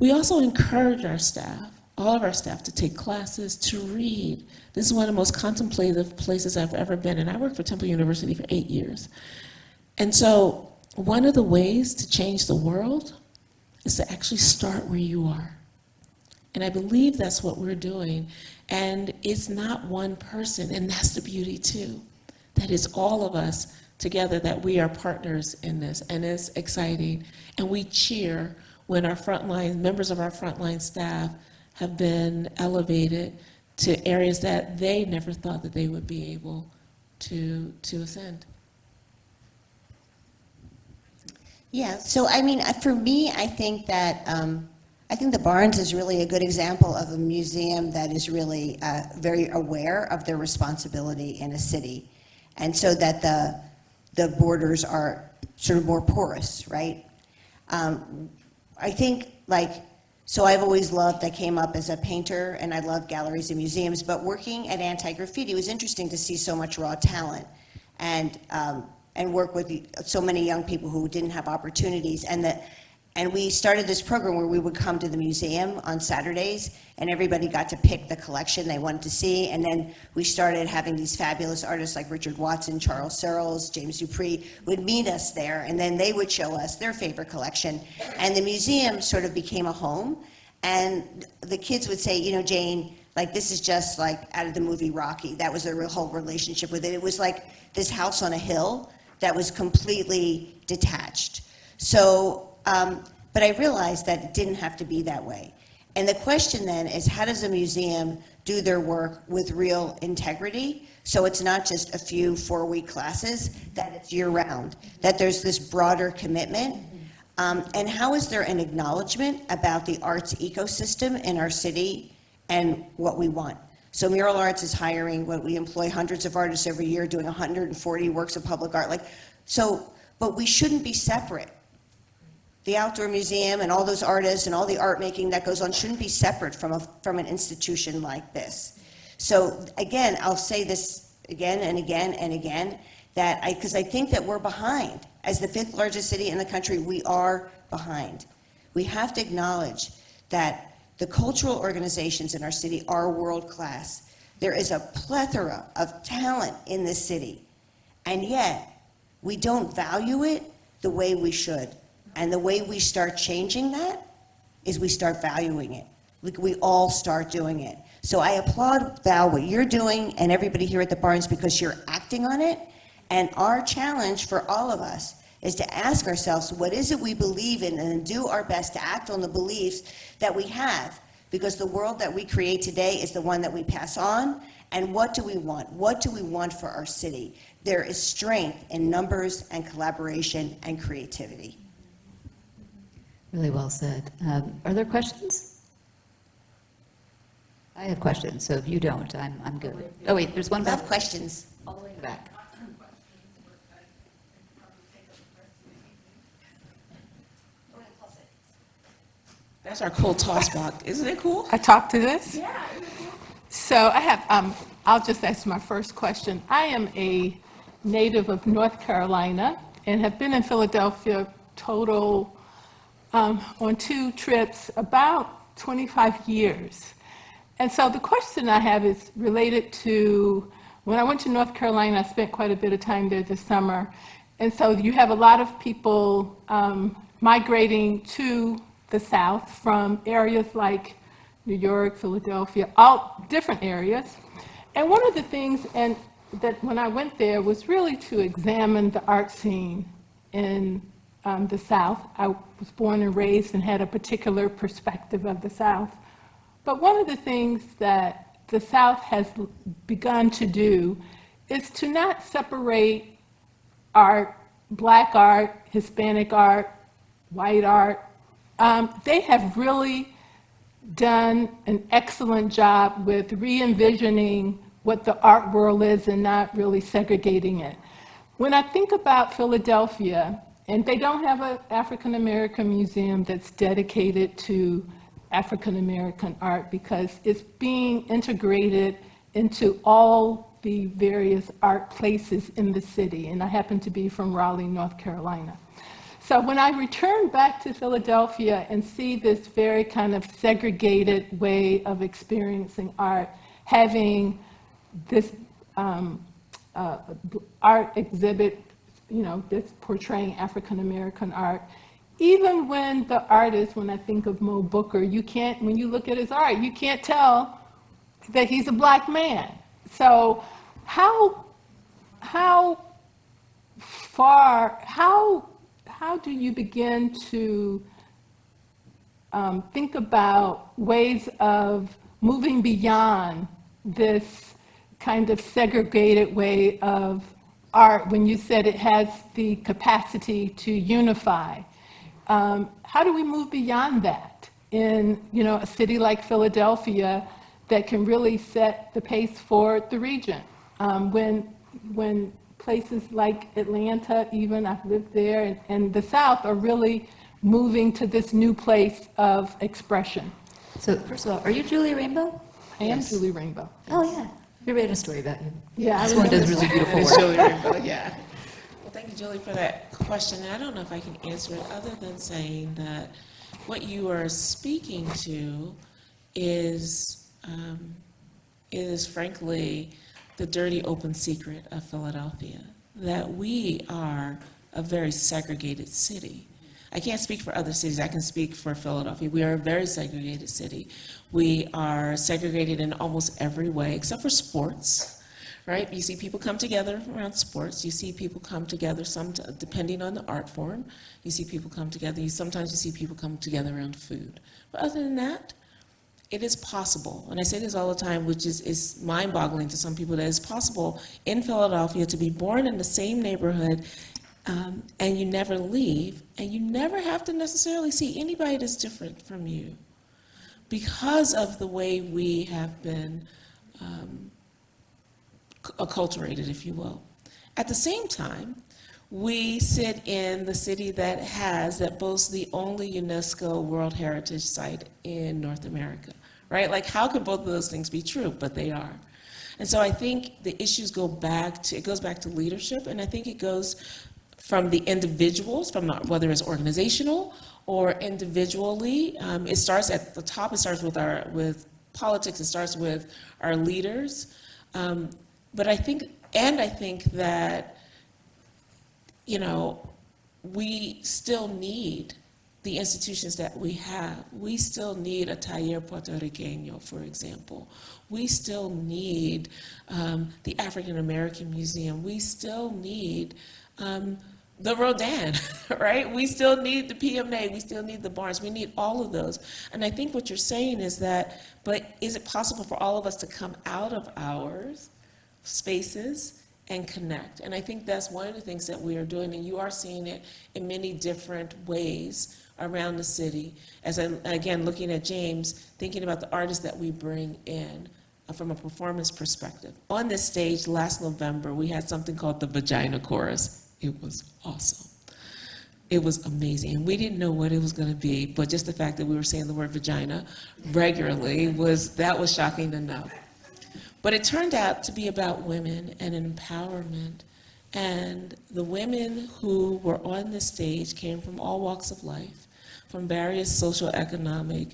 We also encourage our staff, all of our staff, to take classes, to read. This is one of the most contemplative places I've ever been, and I worked for Temple University for eight years. And so, one of the ways to change the world is to actually start where you are. And I believe that's what we're doing. And it's not one person, and that's the beauty too. That is all of us together, that we are partners in this, and it's exciting. And we cheer when our frontline, members of our frontline staff have been elevated to areas that they never thought that they would be able to, to ascend.
Yeah, so I mean, uh, for me, I think that, um, I think the Barnes is really a good example of a museum that is really uh, very aware of their responsibility in a city. And so that the, the borders are sort of more porous, right? Um, I think, like, so I've always loved, I came up as a painter and I love galleries and museums, but working at Anti-Graffiti, it was interesting to see so much raw talent and, um, and work with so many young people who didn't have opportunities. And that, and we started this program where we would come to the museum on Saturdays and everybody got to pick the collection they wanted to see. And then we started having these fabulous artists like Richard Watson, Charles Searles, James Dupree would meet us there and then they would show us their favorite collection. And the museum sort of became a home. And the kids would say, you know, Jane, like this is just like out of the movie Rocky. That was their whole relationship with it. It was like this house on a hill that was completely detached. So, um, but I realized that it didn't have to be that way. And the question then is, how does a museum do their work with real integrity? So it's not just a few four-week classes, that it's year-round, that there's this broader commitment. Um, and how is there an acknowledgement about the arts ecosystem in our city and what we want? So Mural Arts is hiring, what we employ hundreds of artists every year doing 140 works of public art. Like, so, but we shouldn't be separate. The outdoor museum and all those artists and all the art making that goes on shouldn't be separate from a, from an institution like this. So again, I'll say this again and again and again, that I, because I think that we're behind. As the fifth largest city in the country, we are behind. We have to acknowledge that the cultural organizations in our city are world-class. There is a plethora of talent in this city, and yet we don't value it the way we should. And the way we start changing that is we start valuing it. Like we all start doing it. So I applaud Val what you're doing and everybody here at the Barnes because you're acting on it. And our challenge for all of us is to ask ourselves, what is it we believe in and do our best to act on the beliefs that we have? Because the world that we create today is the one that we pass on. And what do we want? What do we want for our city? There is strength in numbers and collaboration and creativity.
Really well said. Um, Are there questions? I have questions, so if you don't, I'm, I'm good. Oh, wait, there's one
Love
back,
questions.
all the way in the back.
That's our cool toss box. Isn't it cool?
I talked to this? Yeah. So I have, um, I'll just ask my first question. I am a native of North Carolina and have been in Philadelphia total, um, on two trips, about 25 years. And so the question I have is related to, when I went to North Carolina, I spent quite a bit of time there this summer. And so you have a lot of people um, migrating to the south from areas like New York, Philadelphia, all different areas. And one of the things, and that when I went there, was really to examine the art scene in um, the South. I was born and raised and had a particular perspective of the South. But one of the things that the South has begun to do is to not separate art, black art, Hispanic art, white art. Um, they have really done an excellent job with re-envisioning what the art world is and not really segregating it. When I think about Philadelphia, and they don't have an African American museum that's dedicated to African American art because it's being integrated into all the various art places in the city. And I happen to be from Raleigh, North Carolina. So when I return back to Philadelphia and see this very kind of segregated way of experiencing art, having this um, uh, art exhibit, you know, that's portraying African American art, even when the artist, when I think of Moe Brooker, you can't, when you look at his art, you can't tell that he's a black man. So how, how far, how, how do you begin to um, think about ways of moving beyond this kind of segregated way of art when you said it has the capacity to unify? Um, how do we move beyond that in you know a city like Philadelphia that can really set the pace for the region? Um, when when places like Atlanta, even I've lived there, and, and the South are really moving to this new place of expression.
So first of all, are you Julie Rainbow?
I am Julie Rainbow.
Oh, yeah. We read a story about you.
Yeah, I
This one does really beautiful work.
Julie yeah. Well, thank you, Julie, for that question. And I don't know if I can answer it other than saying that what you are speaking to is, um, is frankly the dirty open secret of Philadelphia, that we are a very segregated city. I can't speak for other cities, I can speak for Philadelphia. We are a very segregated city. We are segregated in almost every way, except for sports, right? You see people come together around sports. You see people come together, some depending on the art form. You see people come together. You sometimes you see people come together around food. But other than that, it is possible, and I say this all the time, which is, is mind-boggling to some people, that it's possible in Philadelphia to be born in the same neighborhood um, and you never leave, and you never have to necessarily see anybody that's different from you because of the way we have been um, acculturated, if you will. At the same time, we sit in the city that has, that boasts the only UNESCO World Heritage Site in North America, right? Like, how could both of those things be true? But they are. And so I think the issues go back to, it goes back to leadership, and I think it goes from the individuals, from the- whether it's organizational or individually. Um, it starts at the top, it starts with our, with politics, it starts with our leaders. Um, but I think, and I think that you know, we still need the institutions that we have. We still need a Taller Puerto Puertorriqueño, for example. We still need um, the African American Museum. We still need um, the Rodin, right? We still need the PMA. We still need the Barnes. We need all of those. And I think what you're saying is that, but is it possible for all of us to come out of ours spaces and connect. And I think that's one of the things that we are doing, and you are seeing it in many different ways around the city. As I, again, looking at James, thinking about the artists that we bring in uh, from a performance perspective. On this stage last November, we had something called the Vagina Chorus. It was awesome. It was amazing. And we didn't know what it was going to be, but just the fact that we were saying the word vagina regularly was, that was shocking enough. But it turned out to be about women and empowerment. And the women who were on the stage came from all walks of life, from various social economic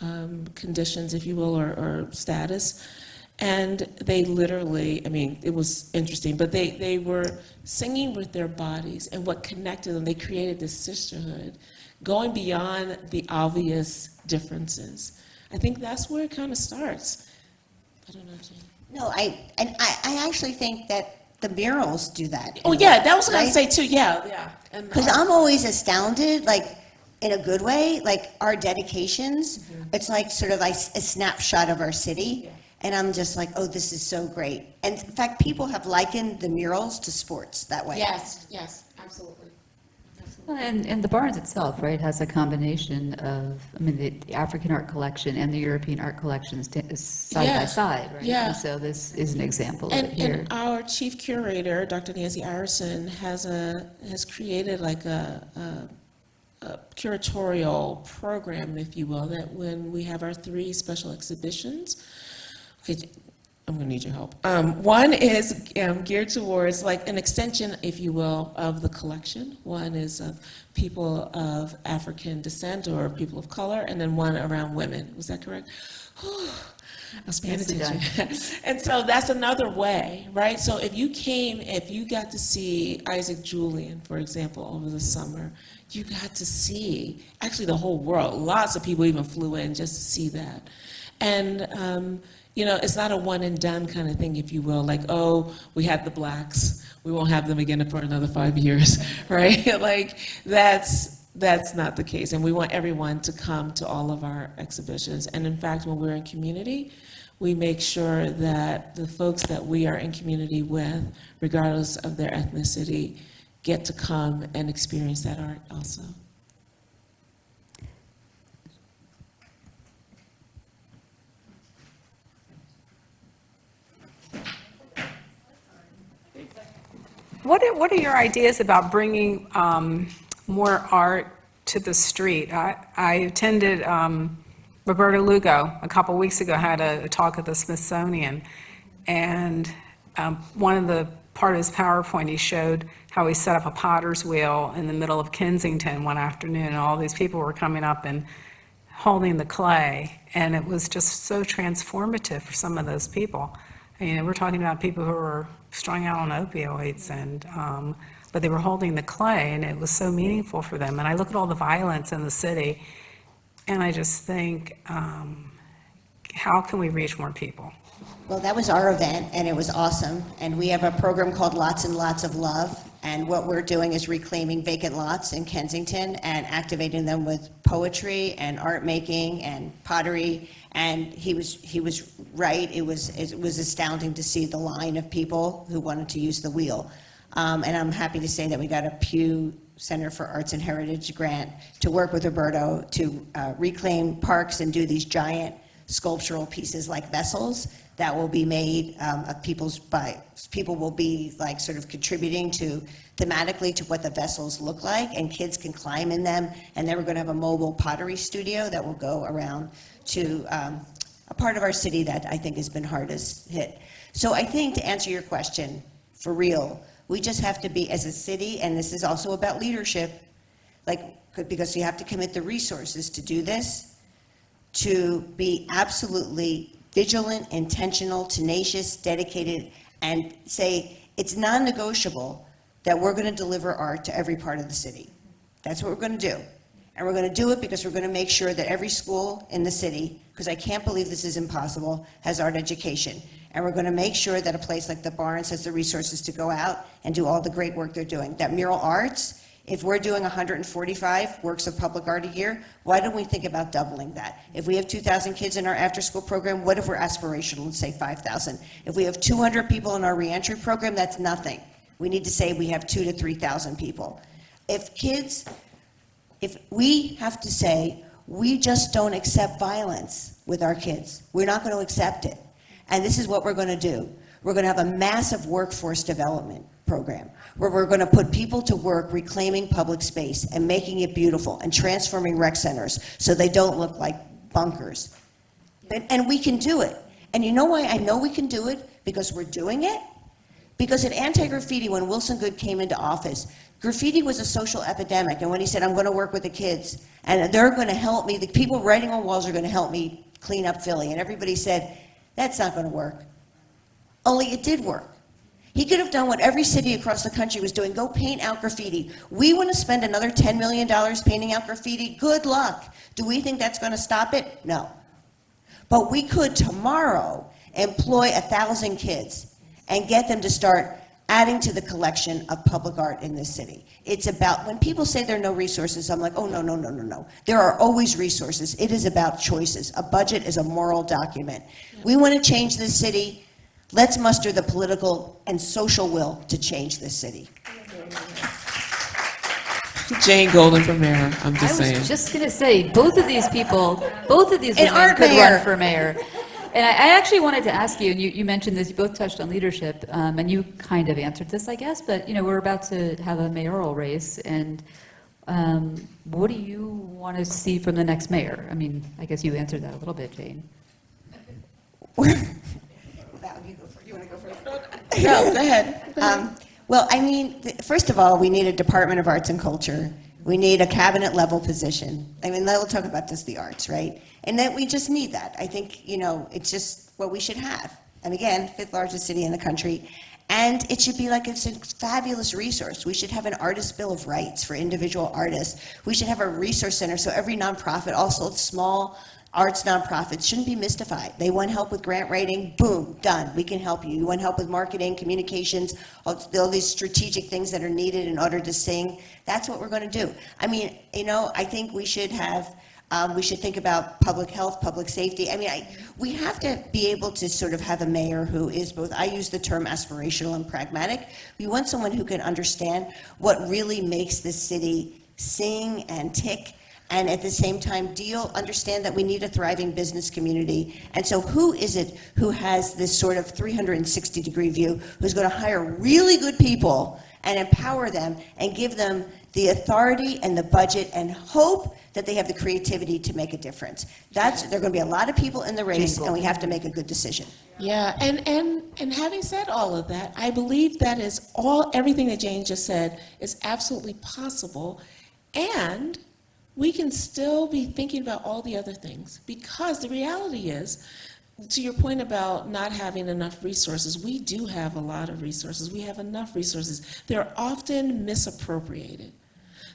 um, conditions, if you will, or, or status. And they literally, I mean, it was interesting, but they, they were singing with their bodies and what connected them, they created this sisterhood, going beyond the obvious differences. I think that's where it kind of starts. I don't know, Jane.
No, I, and I, I actually think that the murals do that.
Oh, yeah, that was what I
Right?
was say too, yeah, yeah.
Because
uh,
I'm always astounded, like, in a good way, like, our dedications, it's like sort of like a snapshot of our city. And I'm just like, oh, this is so great. And in fact, people have likened the murals to sports that way.
Yes, yes, absolutely.
Well, And, and the Barnes itself, right, has a combination of, I mean, the the African art collection and the European art collections sta- is side by side, right?
yeah.
And so this is an example of
And,
it here.
and our chief curator, Dr. Nancy Ireson, has a, has created like a, a, a curatorial program, if you will, that when we have our three special exhibitions, I'm gonna need your help. Um, one is um, geared towards like an extension, if you will, of the collection. One is of people of African descent or people of color, and then one around women. Was that correct? I was paying attention. And so that's another way, right? So if you came, if you got to see Isaac Julien, for example, over the summer, you got to see, actually the whole world, lots of people even flew in just to see that. And, um, you know, it's not a one and done kind of thing, if you will, like, oh, we had the blacks, we won't have them again for another five years, right? Like, that's, that's not the case. And we want everyone to come to all of our exhibitions. And in fact, when we're in community, we make sure that the folks that we are in community with, regardless of their ethnicity, get to come and experience that art also.
What are, what are your ideas about bringing um, more art to the street? I, I attended, um, Roberto Lugo, a couple weeks ago, had a, a talk at the Smithsonian, and um, one of the, part of his PowerPoint, he showed how he set up a potter's wheel in the middle of Kensington one afternoon, and all these people were coming up and holding the clay, and it was just so transformative for some of those people. You know, we're talking about people who were strung out on opioids, and, um, but they were holding the clay, and it was so meaningful for them. And I look at all the violence in the city, and I just think, um, how can we reach more people?
Well, that was our event, and it was awesome. And we have a program called Lots and Lots of Love. And what we're doing is reclaiming vacant lots in Kensington and activating them with poetry and art making and pottery. And he was, he was right. It was, it was astounding to see the line of people who wanted to use the wheel. Um, and I'm happy to say that we got a Pew Center for Arts and Heritage grant to work with Roberto to uh, reclaim parks and do these giant sculptural pieces like vessels that will be made um, of people's by people will be like sort of contributing to thematically to what the vessels look like and kids can climb in them and then we're going to have a mobile pottery studio that will go around to um, a part of our city that I think has been hardest hit. So I think to answer your question for real, we just have to be as a city and this is also about leadership like because you have to commit the resources to do this to be absolutely vigilant, intentional, tenacious, dedicated, and say it's non-negotiable that we're going to deliver art to every part of the city. That's what we're going to do. And we're going to do it because we're going to make sure that every school in the city, because I can't believe this is impossible, has art education. And we're going to make sure that a place like the Barnes has the resources to go out and do all the great work they're doing. That mural arts, if we're doing 145 works of public art a year, why don't we think about doubling that? If we have 2,000 kids in our after-school program, what if we're aspirational and say 5,000? If we have 200 people in our reentry program, that's nothing. We need to say we have two to 3,000 people. If kids, if we have to say, we just don't accept violence with our kids, we're not going to accept it. And this is what we're going to do. We're going to have a massive workforce development program where we're going to put people to work reclaiming public space and making it beautiful and transforming rec centers so they don't look like bunkers. And, and we can do it. And you know why I know we can do it? Because we're doing it. Because at anti-graffiti, when Wilson Goode came into office, graffiti was a social epidemic. And when he said, I'm going to work with the kids and they're going to help me, the people writing on walls are going to help me clean up Philly. And everybody said, that's not going to work. Only it did work. He could have done what every city across the country was doing, go paint out graffiti. We want to spend another $10 million painting out graffiti. Good luck. Do we think that's going to stop it? No. But we could tomorrow employ a thousand kids and get them to start adding to the collection of public art in this city. It's about, when people say there are no resources, I'm like, oh, no, no, no, no, no. There are always resources. It is about choices. A budget is a moral document. We want to change this city. Let's muster the political and social will to change this city.
Jane Golden for mayor, I'm just saying.
I was just going to say, both of these people, both of these
An
women
art
could
mayor.
run for mayor. And I, I actually wanted to ask you, and you, you mentioned this, you both touched on leadership, um, and you kind of answered this, I guess, but, you know, we're about to have a mayoral race, and um, what do you want to see from the next mayor? I mean, I guess you answered that a little bit, Jane.
No, go ahead.
Um, Well, I mean, th- first of all, we need a Department of Arts and Culture. We need a cabinet-level position. I mean, we'll talk about just the arts, right? And that we just need that. I think, you know, it's just what we should have. And again, fifth largest city in the country. And it should be like it's a fabulous resource. We should have an artist bill of rights for individual artists. We should have a resource center so every nonprofit, also small arts nonprofits shouldn't be mystified. They want help with grant writing, boom, done. We can help you. You want help with marketing, communications, all, all these strategic things that are needed in order to sing. That's what we're going to do. I mean, you know, I think we should have. Um, we should think about public health, public safety. I mean, I, we have to be able to sort of have a mayor who is both, I use the term aspirational and pragmatic. We want someone who can understand what really makes this city sing and tick and at the same time deal, understand that we need a thriving business community. And so who is it who has this sort of 360-degree view, who's going to hire really good people and empower them and give them the authority and the budget and hope that they have the creativity to make a difference? That's, there are going to be a lot of people in the race, and we have to make a good decision.
Yeah, and, and, and having said all of that, I believe that is all, everything that Jane just said is absolutely possible. And we can still be thinking about all the other things because the reality is, to your point about not having enough resources, we do have a lot of resources. We have enough resources. They're often misappropriated.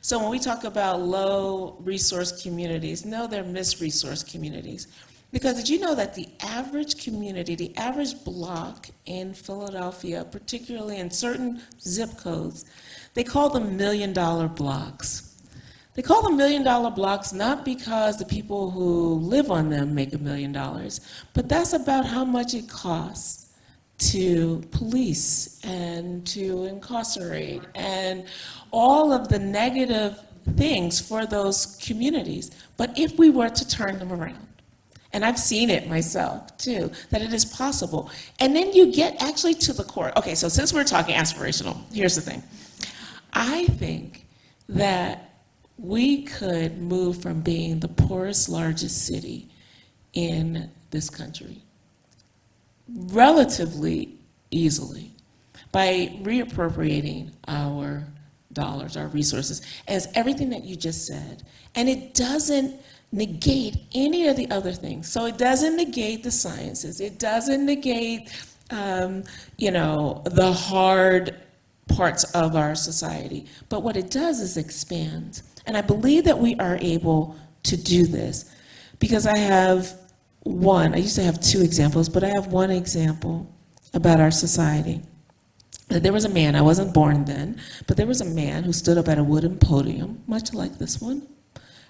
So when we talk about low resource communities, no, they're misresourced communities. Because did you know that the average community, the average block in Philadelphia, particularly in certain zip codes, they call them million dollar blocks. They call them million dollar blocks not because the people who live on them make a million dollars, but that's about how much it costs to police and to incarcerate and all of the negative things for those communities. But if we were to turn them around, and I've seen it myself too, that it is possible. And then you get actually to the core. Okay, so since we're talking aspirational, here's the thing. I think that we could move from being the poorest, largest city in this country relatively easily by reappropriating our dollars, our resources, as everything that you just said. And it doesn't negate any of the other things. So it doesn't negate the sciences. It doesn't negate, um, you know, the hard parts of our society. But what it does is expand. And I believe that we are able to do this because I have one, I used to have two examples, but I have one example about our society. There was a man, I wasn't born then, but there was a man who stood up at a wooden podium, much like this one,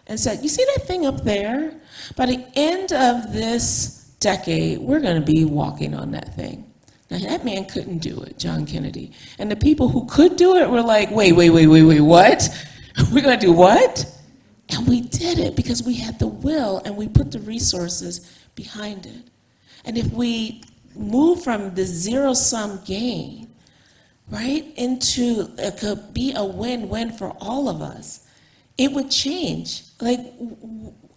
and said, You see that thing up there? By the end of this decade, we're going to be walking on that thing. Now, that man couldn't do it, John Kennedy. And the people who could do it were like, Wait, wait, wait, wait, wait, what? We're to do what? And we did it because we had the will and we put the resources behind it. And if we move from the zero sum game, right, into it could be a win win for all of us, it would change. Like,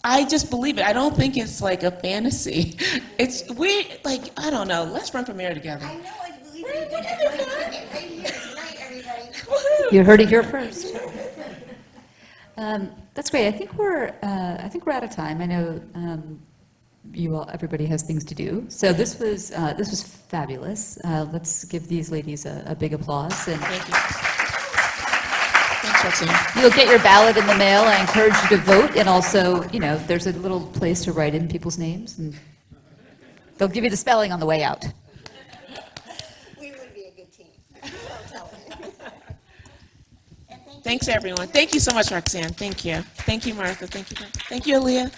I just believe it. I don't think it's like a fantasy. It's, we, like, I don't know, let's run for mayor together.
know, I believe you. Right here tonight.
You heard it here first. Um, That's great. I think we're, uh, I think we're out of time. I know um, you all, everybody has things to do. So this was, uh, this was fabulous. Uh, Let's give these ladies a a big applause. And
Thank you.
You'll get your ballot in the mail. I encourage you to vote. And also, you know, there's a little place to write in people's names. And they'll give you the spelling on the way out.
We would be a good team.
Thanks, everyone. Thank you so much, Roxanne. Thank you. Thank you, Martha. Thank you. Thank you, Aaliyah.